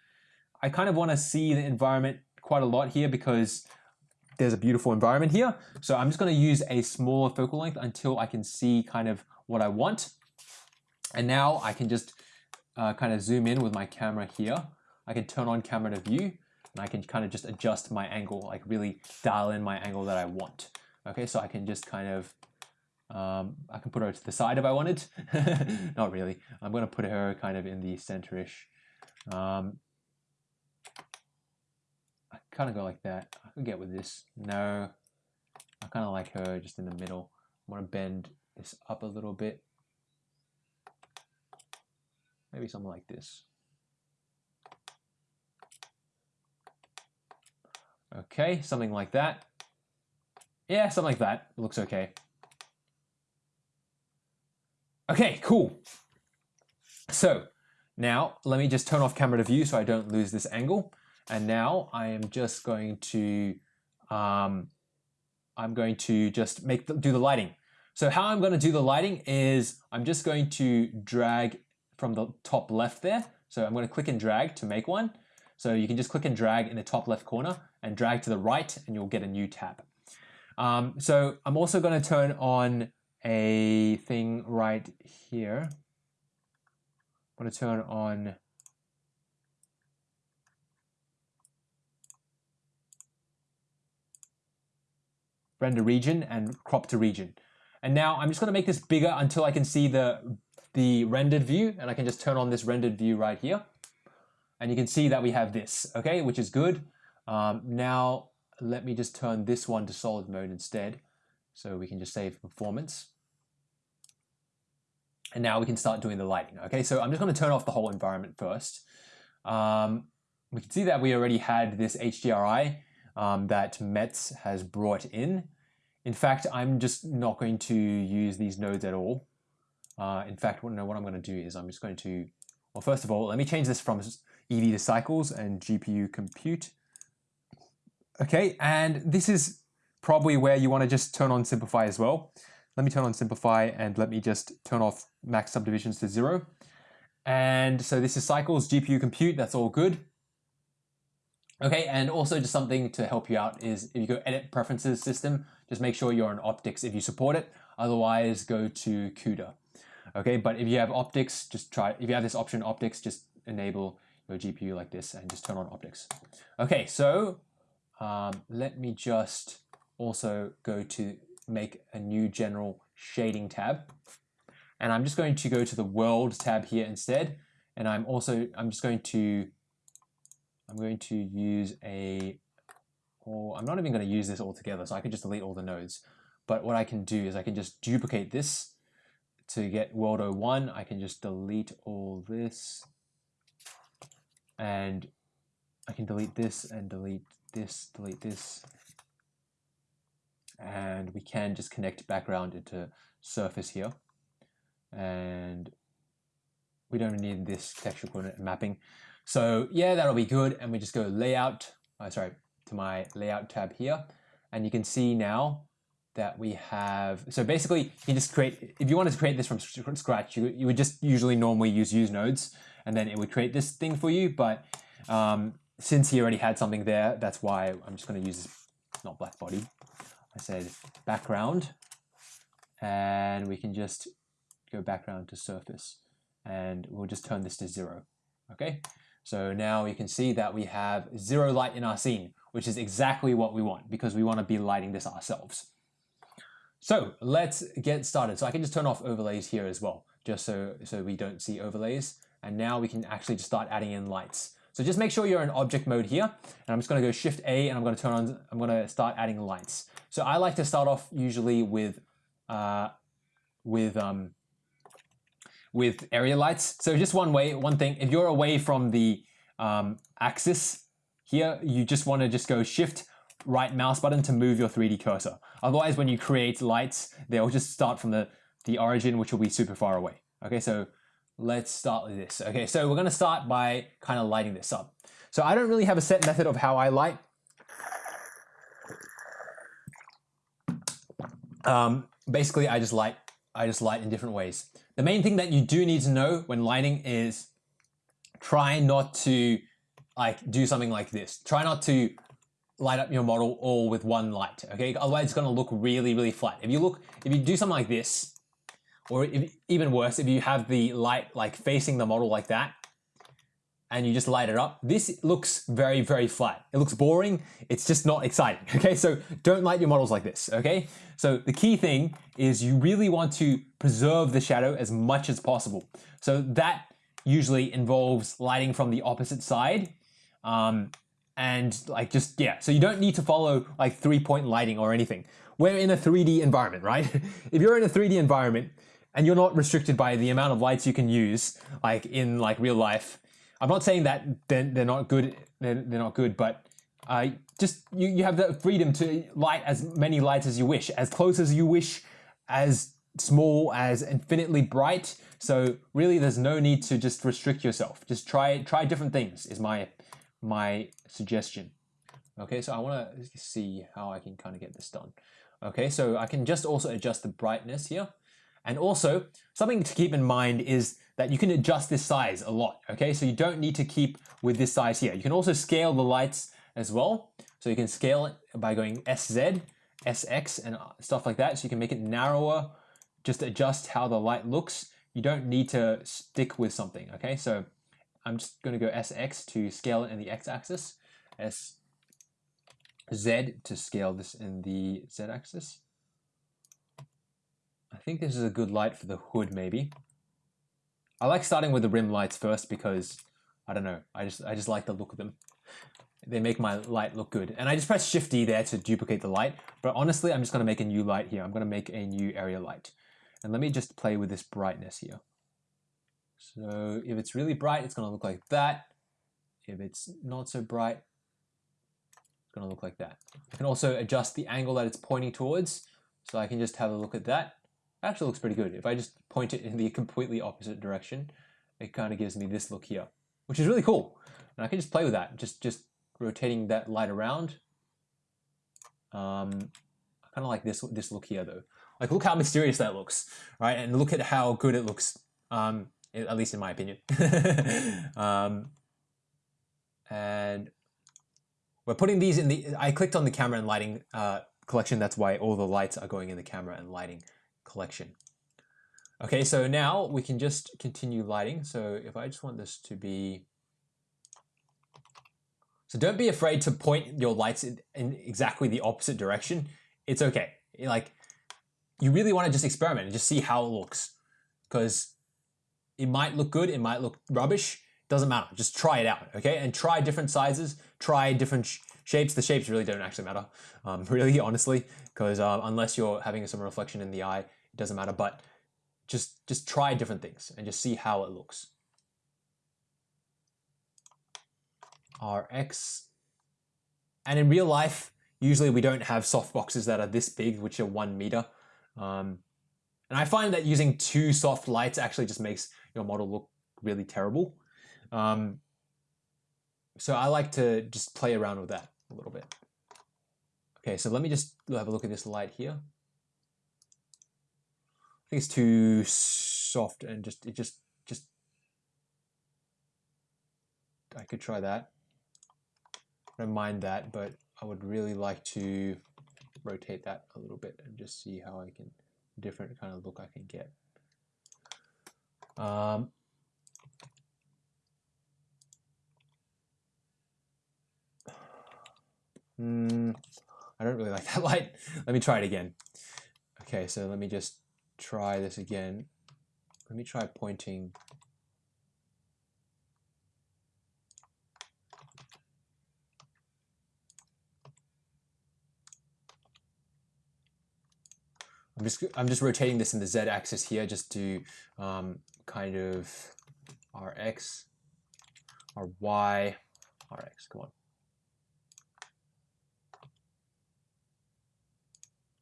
Speaker 1: I kind of want to see the environment quite a lot here because there's a beautiful environment here. So I'm just going to use a smaller focal length until I can see kind of what I want. And now I can just uh, kind of zoom in with my camera here. I can turn on camera to view and I can kind of just adjust my angle, like really dial in my angle that I want. Okay, so I can just kind of um, I can put her to the side if I wanted. Not really. I'm going to put her kind of in the center-ish. Um, I kind of go like that. I can get with this. No. I kind of like her just in the middle. I want to bend this up a little bit. Maybe something like this. Okay, something like that. Yeah, something like that. It looks okay. Okay, cool. So now let me just turn off camera to view so I don't lose this angle. And now I am just going to, um, I'm going to just make the, do the lighting. So how I'm going to do the lighting is I'm just going to drag from the top left there. So I'm going to click and drag to make one. So you can just click and drag in the top left corner and drag to the right and you'll get a new tab. Um, so I'm also going to turn on a thing right here. I'm going to turn on render region and crop to region. And now I'm just going to make this bigger until I can see the, the rendered view and I can just turn on this rendered view right here. And you can see that we have this, okay, which is good. Um, now let me just turn this one to solid mode instead. So we can just save performance. And now we can start doing the lighting. Okay, so I'm just going to turn off the whole environment first. Um, we can see that we already had this HDRI um, that Metz has brought in. In fact, I'm just not going to use these nodes at all. Uh, in fact, what, no, what I'm going to do is I'm just going to, well, first of all, let me change this from Eevee to cycles and GPU compute. Okay, and this is probably where you want to just turn on simplify as well. Let me turn on simplify and let me just turn off max subdivisions to zero. And so this is cycles, GPU compute, that's all good. Okay, and also just something to help you out is if you go edit preferences system, just make sure you're on OptiX if you support it. Otherwise, go to CUDA. Okay, but if you have OptiX, just try, if you have this option OptiX, just enable your GPU like this and just turn on OptiX. Okay, so um, let me just also go to make a new general shading tab. And I'm just going to go to the world tab here instead. And I'm also, I'm just going to, I'm going to use a, or I'm not even going to use this altogether. So I can just delete all the nodes. But what I can do is I can just duplicate this to get world 01. I can just delete all this and I can delete this and delete this, delete this. And we can just connect background into surface here. And we don't need this texture coordinate mapping. So yeah, that'll be good. And we just go layout, oh, sorry, to my layout tab here. And you can see now that we have, so basically you just create, if you wanted to create this from scratch, you, you would just usually normally use use nodes and then it would create this thing for you. But um, since he already had something there, that's why I'm just going to use this, not black body. I said background and we can just go background to surface and we'll just turn this to zero. Okay, so now you can see that we have zero light in our scene, which is exactly what we want because we want to be lighting this ourselves. So let's get started. So I can just turn off overlays here as well, just so, so we don't see overlays. And now we can actually just start adding in lights. So just make sure you're in object mode here. And I'm just gonna go Shift A and I'm gonna turn on, I'm gonna start adding lights. So I like to start off usually with, uh, with, um, with area lights. So just one way, one thing, if you're away from the um, axis here, you just wanna just go Shift right mouse button to move your 3D cursor. Otherwise, when you create lights, they'll just start from the, the origin, which will be super far away. Okay, so let's start with this. Okay, so we're gonna start by kind of lighting this up. So I don't really have a set method of how I light. Um, basically, I just light, I just light in different ways. The main thing that you do need to know when lighting is try not to like do something like this. Try not to light up your model all with one light, okay? Otherwise it's gonna look really, really flat. If you look, if you do something like this, or if, even worse, if you have the light like facing the model like that, and you just light it up, this looks very, very flat. It looks boring. It's just not exciting, okay? So don't light your models like this, okay? So the key thing is you really want to preserve the shadow as much as possible. So that usually involves lighting from the opposite side. Um, and like just yeah so you don't need to follow like three point lighting or anything we're in a 3d environment right if you're in a 3d environment and you're not restricted by the amount of lights you can use like in like real life i'm not saying that they're, they're not good they're, they're not good but uh, just you, you have the freedom to light as many lights as you wish as close as you wish as small as infinitely bright so really there's no need to just restrict yourself just try try different things is my my suggestion. Okay, so I want to see how I can kind of get this done. Okay, so I can just also adjust the brightness here. And also, something to keep in mind is that you can adjust this size a lot. Okay, so you don't need to keep with this size here. You can also scale the lights as well. So you can scale it by going SZ, SX, and stuff like that. So you can make it narrower, just adjust how the light looks. You don't need to stick with something. Okay, so I'm just going to go SX to scale it in the X-axis, SZ to scale this in the Z-axis. I think this is a good light for the hood maybe. I like starting with the rim lights first because, I don't know, I just, I just like the look of them. They make my light look good. And I just press Shift D there to duplicate the light. But honestly, I'm just going to make a new light here. I'm going to make a new area light. And let me just play with this brightness here. So if it's really bright, it's going to look like that. If it's not so bright, it's going to look like that. I can also adjust the angle that it's pointing towards. So I can just have a look at that. Actually looks pretty good. If I just point it in the completely opposite direction, it kind of gives me this look here, which is really cool. And I can just play with that, just, just rotating that light around. Um, I kind of like this, this look here though. Like look how mysterious that looks, right? And look at how good it looks. Um, at least in my opinion. um, and we're putting these in the, I clicked on the camera and lighting uh, collection. That's why all the lights are going in the camera and lighting collection. Okay, so now we can just continue lighting. So if I just want this to be, so don't be afraid to point your lights in, in exactly the opposite direction. It's okay. Like you really want to just experiment and just see how it looks because it might look good, it might look rubbish, doesn't matter. Just try it out, okay? And try different sizes, try different shapes. The shapes really don't actually matter, um, really, honestly, because um, unless you're having some reflection in the eye, it doesn't matter. But just just try different things and just see how it looks. Rx. And in real life, usually we don't have soft boxes that are this big, which are one meter. Um, and I find that using two soft lights actually just makes your model look really terrible. Um, so I like to just play around with that a little bit. Okay, so let me just have a look at this light here. I think it's too soft and just, it just, just, I could try that. I don't mind that, but I would really like to rotate that a little bit and just see how I can, different kind of look I can get. Um, Hmm, I don't really like that light. Let me try it again. Okay, so let me just try this again. Let me try pointing. I'm just I'm just rotating this in the z axis here just to um, kind of rx, ry, rx. Come on.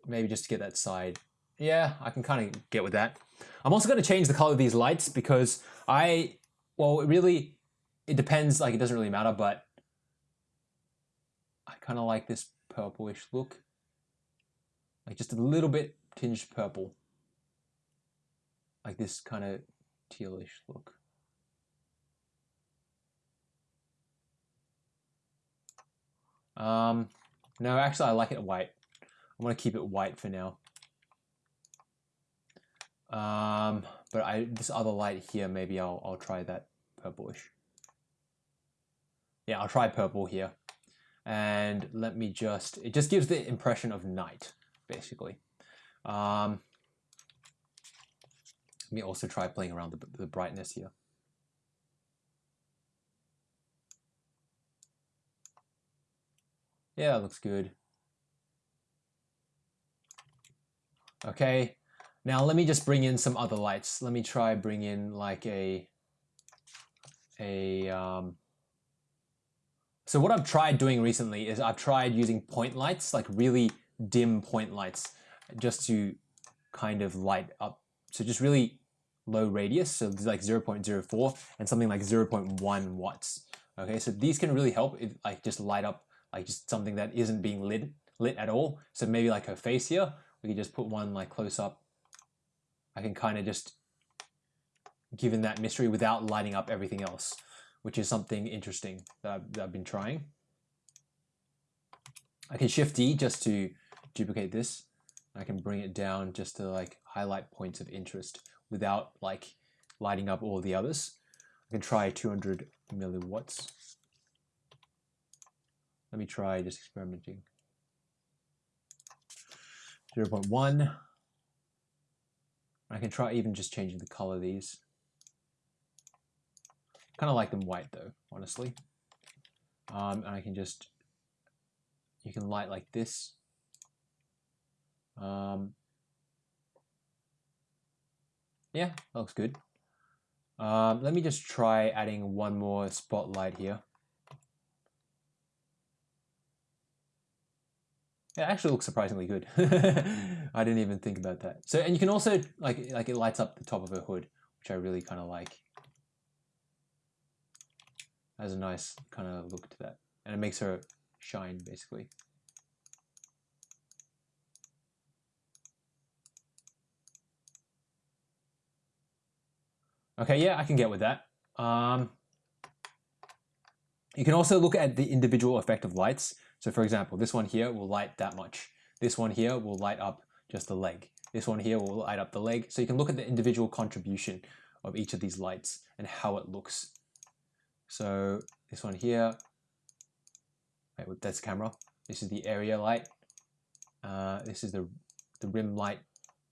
Speaker 1: Maybe just to get that side. Yeah, I can kind of get with that. I'm also going to change the color of these lights because I, well, it really, it depends, like it doesn't really matter, but I kind of like this purplish look. Like just a little bit tinged purple. Like this kind of tealish look. Um, no, actually I like it white. I'm to keep it white for now. Um, but I this other light here, maybe I'll, I'll try that purplish. Yeah, I'll try purple here. And let me just, it just gives the impression of night, basically. Um, let me also try playing around the, the brightness here. Yeah, looks good. Okay, now let me just bring in some other lights. Let me try bring in like a, a, um, so what I've tried doing recently is I've tried using point lights, like really dim point lights, just to kind of light up. So just really low radius, so like 0.04 and something like 0.1 watts. Okay, so these can really help if like just light up like just something that isn't being lit lit at all. So maybe like her face here, we can just put one like close up. I can kind of just give in that mystery without lighting up everything else, which is something interesting that I've, that I've been trying. I can shift D just to duplicate this. I can bring it down just to like highlight points of interest without like lighting up all the others. I can try 200 milliwatts. Let me try just experimenting. 0 0.1. I can try even just changing the color of these. Kind of like them white though, honestly. Um, and I can just, you can light like this. Um, yeah, looks good. Um, let me just try adding one more spotlight here. It actually looks surprisingly good. I didn't even think about that. So, and you can also, like, like it lights up the top of her hood, which I really kind of like. Has a nice kind of look to that. And it makes her shine, basically. Okay, yeah, I can get with that. Um, you can also look at the individual effect of lights. So for example, this one here will light that much. This one here will light up just the leg. This one here will light up the leg. So you can look at the individual contribution of each of these lights and how it looks. So this one here, wait, that's camera. This is the area light. Uh, this is the, the rim light.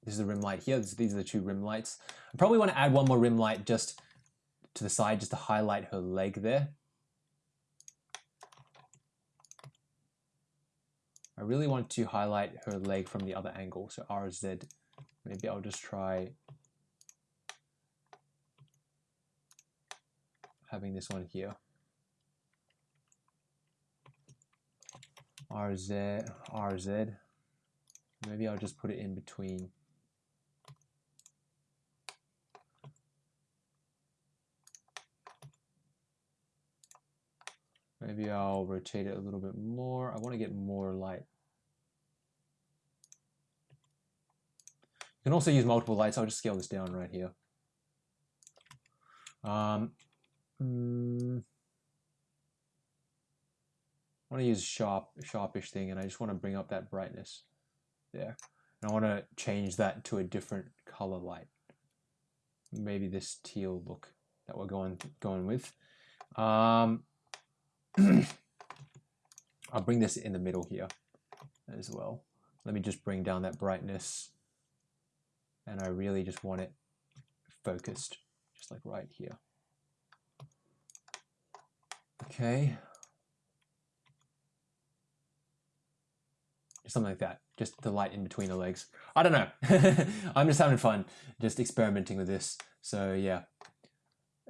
Speaker 1: This is the rim light here. This, these are the two rim lights. I probably want to add one more rim light just to the side just to highlight her leg there. I really want to highlight her leg from the other angle, so RZ. Maybe I'll just try having this one here. RZ, RZ. Maybe I'll just put it in between. Maybe I'll rotate it a little bit more. I want to get more light. You can also use multiple lights. I'll just scale this down right here. Um, mm, I want to use sharp, sharpish thing, and I just want to bring up that brightness there. And I want to change that to a different color light. Maybe this teal look that we're going going with. Um, I'll bring this in the middle here as well. Let me just bring down that brightness. And I really just want it focused, just like right here. Okay. Something like that, just the light in between the legs. I don't know. I'm just having fun, just experimenting with this. So yeah.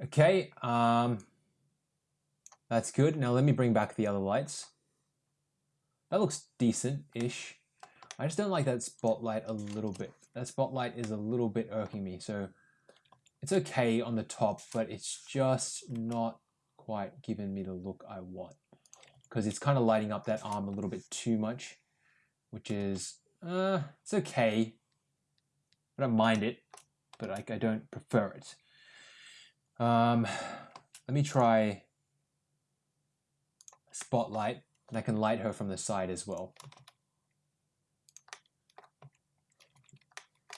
Speaker 1: Okay, um, that's good. Now let me bring back the other lights. That looks decent-ish. I just don't like that spotlight a little bit. That spotlight is a little bit irking me. So it's okay on the top, but it's just not quite giving me the look I want. Because it's kind of lighting up that arm a little bit too much, which is, uh, it's okay. I don't mind it, but like I don't prefer it. Um, let me try spotlight and I can light her from the side as well.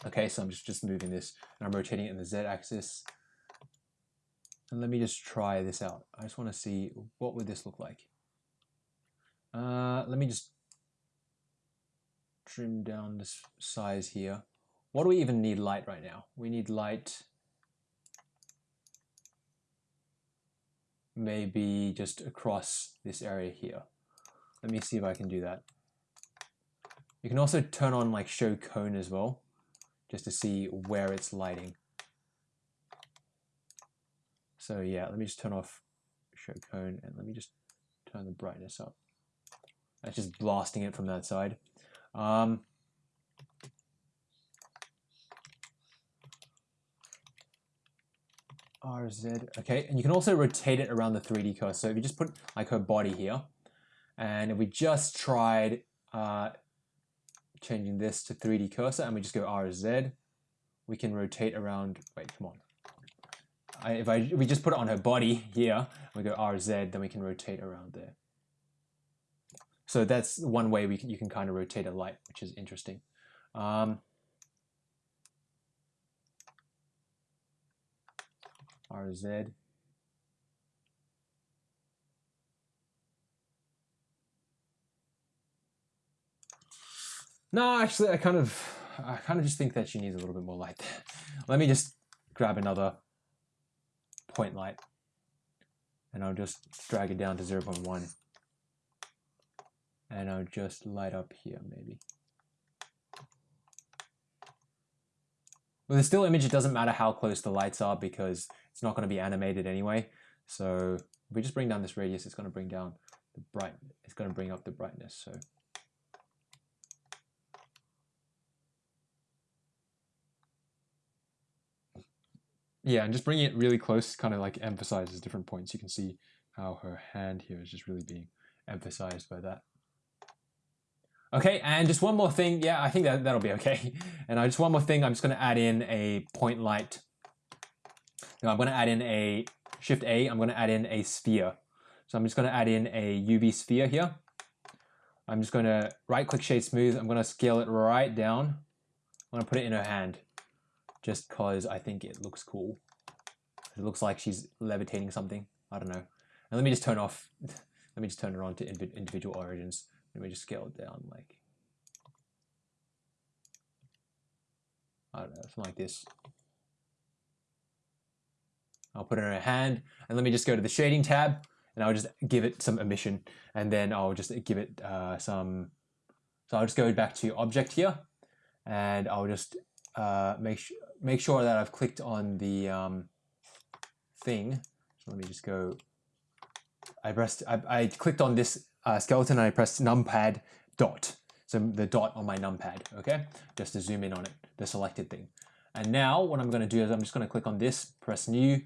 Speaker 1: Okay, so I'm just, just moving this and I'm rotating it in the Z axis. And let me just try this out. I just want to see what would this look like. Uh, let me just trim down this size here. What do we even need light right now? We need light maybe just across this area here. Let me see if I can do that. You can also turn on like show cone as well, just to see where it's lighting. So yeah, let me just turn off show cone and let me just turn the brightness up. That's just blasting it from that side. Um, RZ, okay, and you can also rotate it around the 3D cursor. So if you just put like her body here, and if we just tried uh, changing this to 3D cursor and we just go RZ, we can rotate around, wait, come on. I, if, I, we just put it on her body here, we go RZ, then we can rotate around there. So that's one way we can, you can kind of rotate a light, which is interesting. Um, RZ. No, actually, I kind of, I kind of just think that she needs a little bit more light. There. Let me just grab another point light, and I'll just drag it down to 0.1, and I'll just light up here, maybe. With a still image, it doesn't matter how close the lights are because it's not going to be animated anyway. So if we just bring down this radius, it's going to bring down the bright, it's going to bring up the brightness. So yeah, and just bringing it really close kind of like emphasizes different points. You can see how her hand here is just really being emphasized by that. Okay, and just one more thing. Yeah, I think that, that'll be okay. And I just one more thing, I'm just gonna add in a point light. Now I'm gonna add in a Shift A, I'm gonna add in a sphere. So I'm just gonna add in a UV sphere here. I'm just gonna right click shade smooth. I'm gonna scale it right down. I'm gonna put it in her hand just cause I think it looks cool. It looks like she's levitating something. I don't know. And let me just turn off, let me just turn it on to individual origins. Let me just scale it down like, I don't know, something like this. I'll put it in a hand and let me just go to the shading tab and I'll just give it some emission and then I'll just give it uh, some, so I'll just go back to object here and I'll just uh, make, sure make sure that I've clicked on the um, thing. So let me just go, I pressed, I, I clicked on this uh, skeleton and I press numpad dot. So the dot on my numpad, okay? Just to zoom in on it, the selected thing. And now what I'm gonna do is I'm just gonna click on this, press new,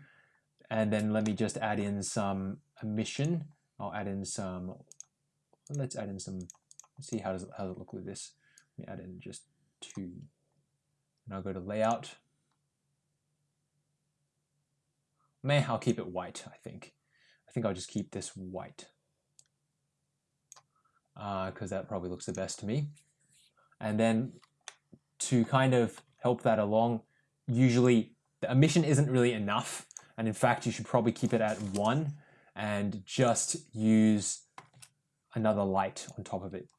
Speaker 1: and then let me just add in some emission. I'll add in some, let's add in some, let's see how does, it, how does it look with this. Let me add in just two. And I'll go to layout. May I'll keep it white, I think. I think I'll just keep this white because uh, that probably looks the best to me. And then to kind of help that along, usually the emission isn't really enough. And in fact, you should probably keep it at one and just use another light on top of it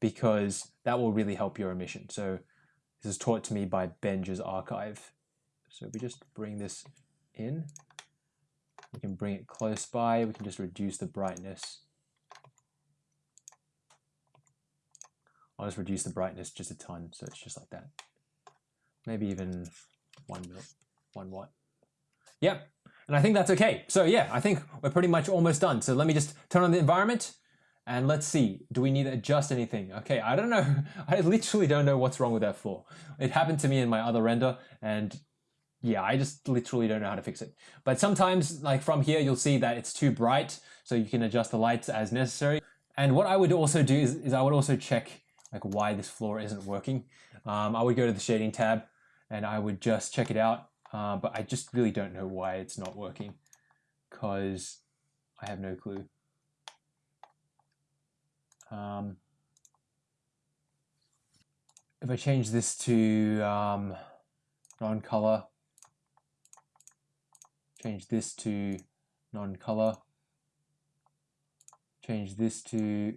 Speaker 1: because that will really help your emission. So this is taught to me by Benja's archive. So we just bring this in, we can bring it close by, we can just reduce the brightness. I'll just reduce the brightness just a ton, so it's just like that. Maybe even one mil, one watt. Yep, and I think that's okay. So yeah, I think we're pretty much almost done. So let me just turn on the environment and let's see, do we need to adjust anything? Okay, I don't know. I literally don't know what's wrong with that floor. It happened to me in my other render and yeah, I just literally don't know how to fix it. But sometimes like from here, you'll see that it's too bright. So you can adjust the lights as necessary. And what I would also do is, is I would also check like why this floor isn't working. Um, I would go to the shading tab and I would just check it out. Uh, but I just really don't know why it's not working because I have no clue. Um, if I change this to um, non-color, change this to non-color, change this to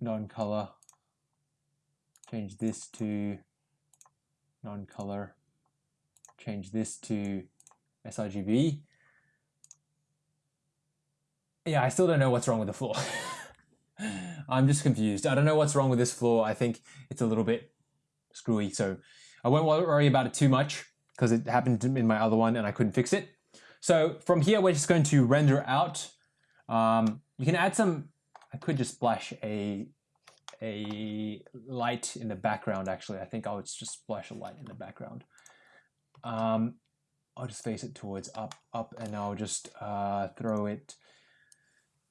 Speaker 1: non-color, change this to non-color, change this to sRGB. Yeah, I still don't know what's wrong with the floor. I'm just confused. I don't know what's wrong with this floor. I think it's a little bit screwy, so I won't worry about it too much because it happened in my other one and I couldn't fix it. So from here, we're just going to render out. Um, you can add some, I could just splash a a light in the background actually. I think I'll just splash a light in the background. Um, I'll just face it towards up, up, and I'll just uh, throw it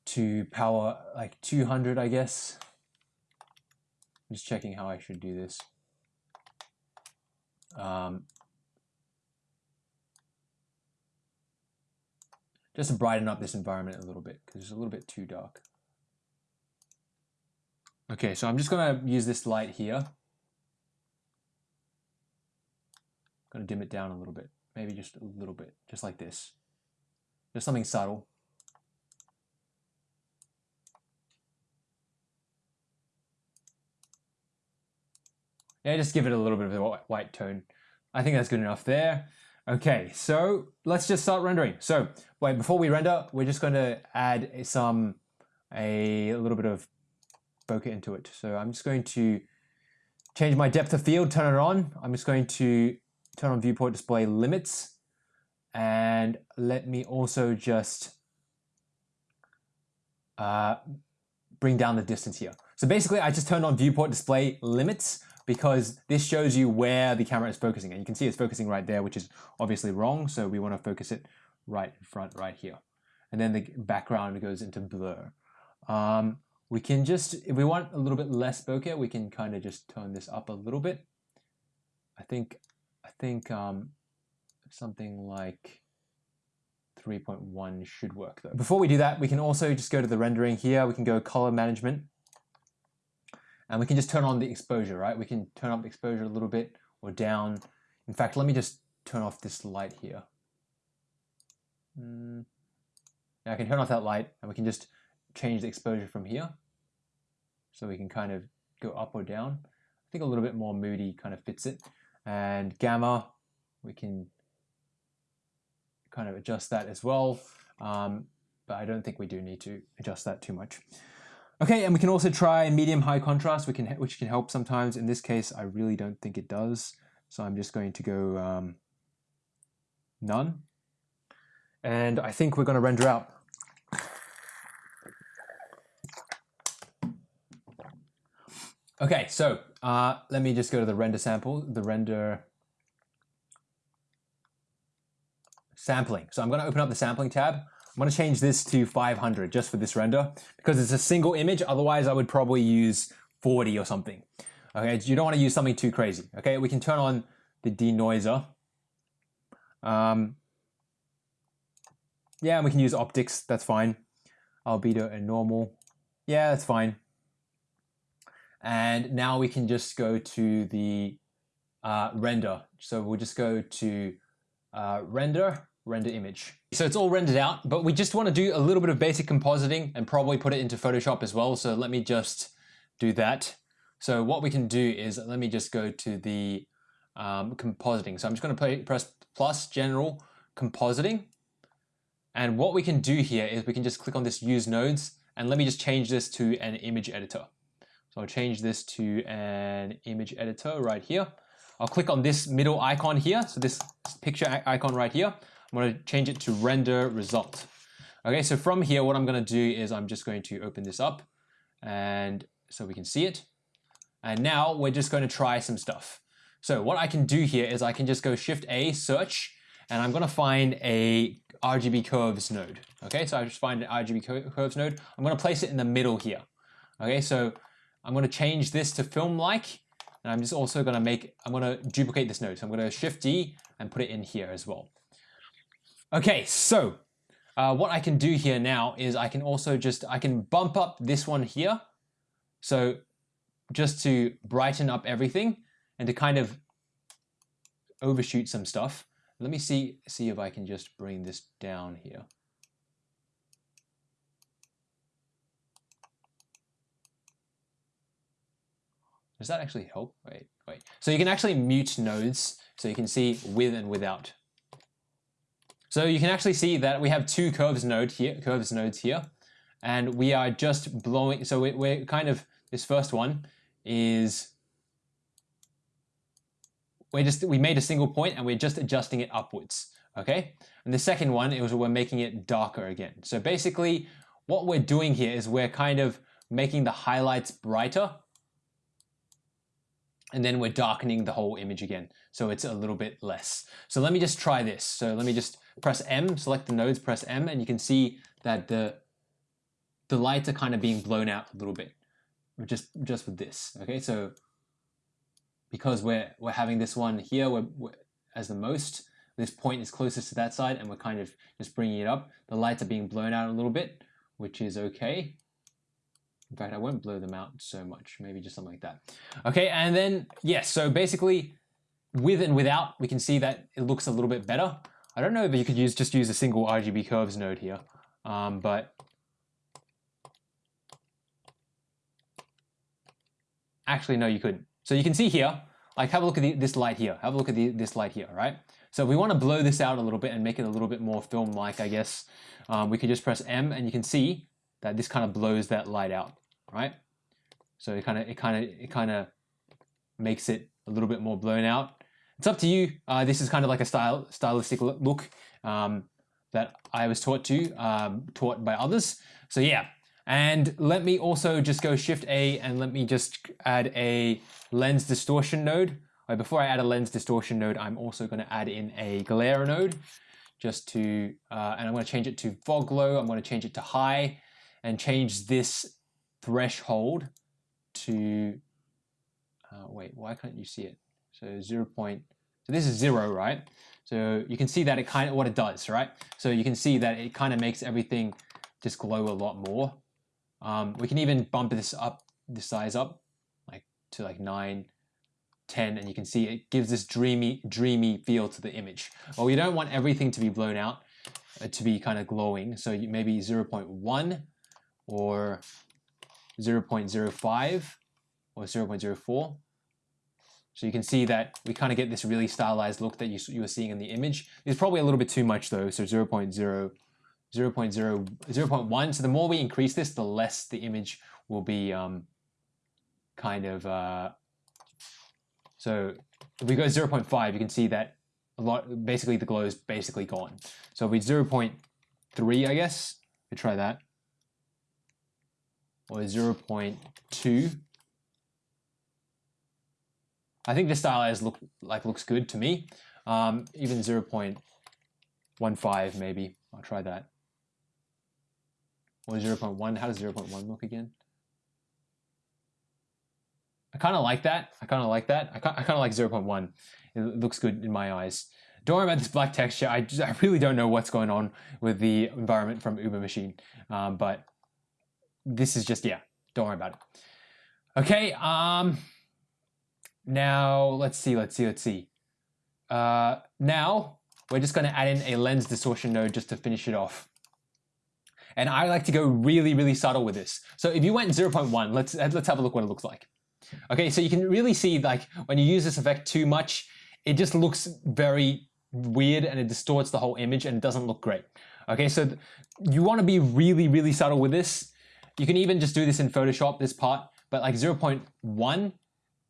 Speaker 1: to power like 200, I guess. I'm just checking how I should do this. Um, just to brighten up this environment a little bit because it's a little bit too dark. Okay, so I'm just going to use this light here. Going to dim it down a little bit, maybe just a little bit, just like this. Just something subtle. Yeah, just give it a little bit of a white tone. I think that's good enough there. Okay, so let's just start rendering. So wait, before we render, we're just going to add some, a, a little bit of bokeh into it. So I'm just going to change my depth of field, turn it on. I'm just going to turn on viewport display limits and let me also just uh, bring down the distance here. So basically I just turned on viewport display limits because this shows you where the camera is focusing and you can see it's focusing right there which is obviously wrong so we want to focus it right in front right here and then the background goes into blur. Um, we can just, if we want a little bit less bokeh, we can kind of just turn this up a little bit. I think, I think um, something like 3.1 should work though. Before we do that, we can also just go to the rendering here. We can go color management and we can just turn on the exposure, right? We can turn up the exposure a little bit or down. In fact, let me just turn off this light here. Mm. Yeah, I can turn off that light and we can just change the exposure from here. So we can kind of go up or down. I think a little bit more moody kind of fits it. And gamma, we can kind of adjust that as well. Um, but I don't think we do need to adjust that too much. Okay, and we can also try medium high contrast, we can, which can help sometimes. In this case, I really don't think it does. So I'm just going to go um, none. And I think we're going to render out. Okay, so uh, let me just go to the render sample, the render sampling. So I'm going to open up the sampling tab. I'm to change this to 500 just for this render because it's a single image. Otherwise, I would probably use 40 or something. Okay, you don't want to use something too crazy. Okay, we can turn on the denoiser. Um, yeah, we can use OptiX. That's fine. Albedo and normal. Yeah, that's fine. And now we can just go to the uh, render. So we'll just go to uh, render, render image. So it's all rendered out, but we just want to do a little bit of basic compositing and probably put it into Photoshop as well. So let me just do that. So what we can do is, let me just go to the um, compositing. So I'm just going to press plus general compositing. And what we can do here is we can just click on this use nodes and let me just change this to an image editor. So I'll change this to an image editor right here. I'll click on this middle icon here. So this picture icon right here. I'm to change it to render result. Okay, so from here, what I'm going to do is I'm just going to open this up and so we can see it. And now we're just going to try some stuff. So what I can do here is I can just go Shift A, search, and I'm going to find a RGB curves node. Okay, so I just find an RGB curves node. I'm going to place it in the middle here. Okay, so I'm going to change this to film like, and I'm just also going to make, I'm going to duplicate this node. So I'm going to Shift D and put it in here as well. Okay, so uh, what I can do here now is I can also just, I can bump up this one here. So just to brighten up everything and to kind of overshoot some stuff. Let me see, see if I can just bring this down here. Does that actually help? Wait, wait. So you can actually mute nodes so you can see with and without. So you can actually see that we have two curves node here, curves nodes here, and we are just blowing. So we're kind of this first one is we just we made a single point and we're just adjusting it upwards. Okay, and the second one is we're making it darker again. So basically, what we're doing here is we're kind of making the highlights brighter and then we're darkening the whole image again so it's a little bit less. So let me just try this. So let me just press M, select the nodes, press M, and you can see that the the lights are kind of being blown out a little bit just just with this. Okay, so because we're we're having this one here we're, we're, as the most, this point is closest to that side, and we're kind of just bringing it up. The lights are being blown out a little bit, which is okay. In fact, I won't blow them out so much, maybe just something like that. Okay, and then, yes, so basically with and without, we can see that it looks a little bit better. I don't know if you could use just use a single RGB curves node here, um, but actually no, you couldn't. So you can see here, like have a look at the, this light here, have a look at the, this light here, right? So if we want to blow this out a little bit and make it a little bit more film-like, I guess. Um, we can just press M and you can see that this kind of blows that light out, right? So it kind of it kind of it kind of makes it a little bit more blown out. It's up to you. Uh, this is kind of like a style stylistic look um, that I was taught to, um, taught by others. So yeah, and let me also just go Shift A and let me just add a lens distortion node. Right, before I add a lens distortion node, I'm also going to add in a glare node just to, uh, and I'm going to change it to fog glow. I'm going to change it to high and change this threshold to, uh, wait, why can't you see it? So 0. Point, so this is zero, right? So you can see that it kind of, what it does, right? So you can see that it kind of makes everything just glow a lot more. Um, we can even bump this up, the size up, like to like 9, 10, and you can see it gives this dreamy, dreamy feel to the image. Well, we don't want everything to be blown out, uh, to be kind of glowing. So maybe 0 0.1 or 0 0.05 or 0 0.04. So you can see that we kind of get this really stylized look that you, you were seeing in the image. It's probably a little bit too much though, so 0 0.0, 0 0.0, 0 0.1. So the more we increase this, the less the image will be um, kind of, uh, so if we go 0 0.5, you can see that a lot, basically the glow is basically gone. So if we 0 0.3, I guess, we try that or 0.2 I think this stylize look like looks good to me. Um, even 0.15 maybe. I'll try that. Or 0.1. How does 0.1 look again? I kind of like that. I kind of like that. I kind of like 0.1. It looks good in my eyes. Don't worry about this black texture. I, just, I really don't know what's going on with the environment from Uber Machine. Um, but this is just, yeah, don't worry about it. Okay, um, now let's see, let's see, let's see. Uh, now we're just going to add in a lens distortion node just to finish it off. And I like to go really, really subtle with this. So if you went 0.1, let's, let's have a look what it looks like. Okay, so you can really see like when you use this effect too much, it just looks very weird and it distorts the whole image and it doesn't look great. Okay, so you want to be really, really subtle with this. You can even just do this in Photoshop, this part, but like 0.1,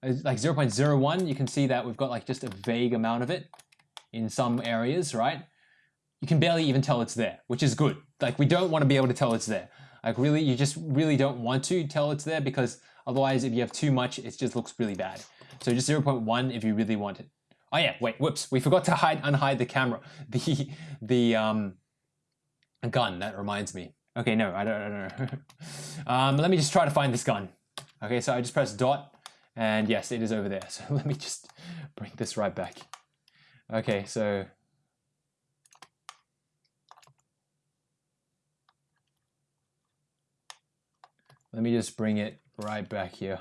Speaker 1: uh, like 0.01, you can see that we've got like just a vague amount of it in some areas, right? You can barely even tell it's there, which is good. Like we don't want to be able to tell it's there. Like really, you just really don't want to tell it's there because otherwise if you have too much, it just looks really bad. So just 0.1 if you really want it. Oh yeah, wait, whoops. We forgot to hide, unhide the camera. The, the um, gun, that reminds me. Okay, no, I don't, I don't know. um, let me just try to find this gun. Okay, so I just press dot and yes, it is over there. So let me just bring this right back. Okay, so let me just bring it right back here.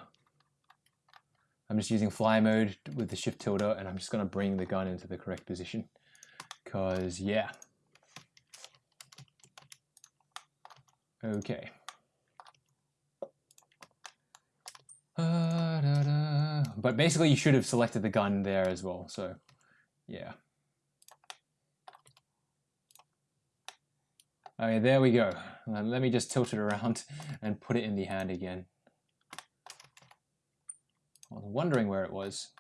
Speaker 1: I'm just using fly mode with the shift tilde and I'm just to bring the gun into the correct position because yeah. Okay. Uh, da, da. But basically you should have selected the gun there as well. So yeah. Okay, there we go. let me just tilt it around and put it in the hand again. I was wondering where it was.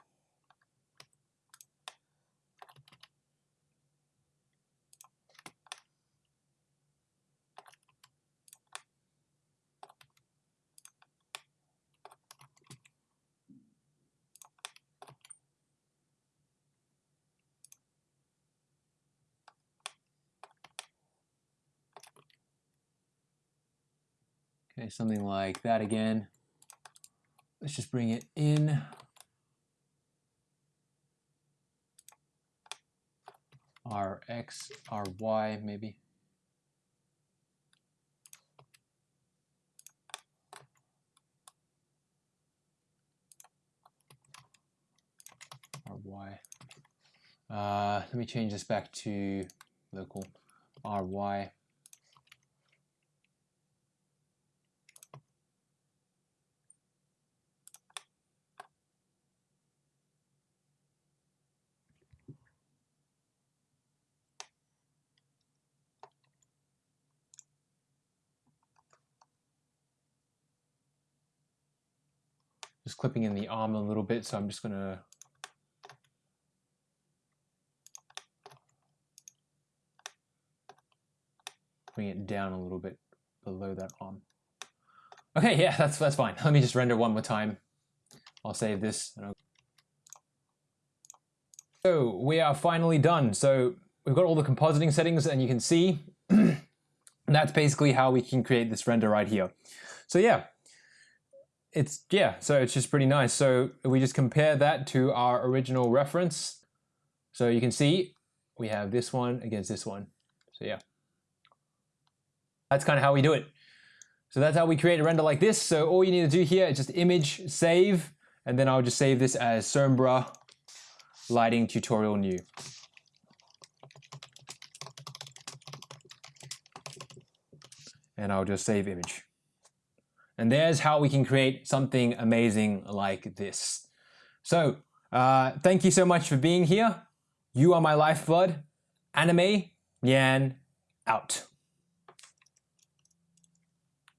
Speaker 1: Okay, something like that again. Let's just bring it in. Rx, Ry maybe. Ry. Uh, let me change this back to local Ry. Clipping in the arm a little bit, so I'm just going to bring it down a little bit below that arm. Okay, yeah, that's that's fine. Let me just render one more time. I'll save this. So we are finally done. So we've got all the compositing settings and you can see that's basically how we can create this render right here. So yeah, it's, yeah, so it's just pretty nice. So we just compare that to our original reference. So you can see we have this one against this one. So yeah, that's kind of how we do it. So that's how we create a render like this. So all you need to do here is just image, save, and then I'll just save this as Sombra lighting tutorial new. And I'll just save image. And there's how we can create something amazing like this. So uh, thank you so much for being here. You are my lifeblood. Anime Yan out.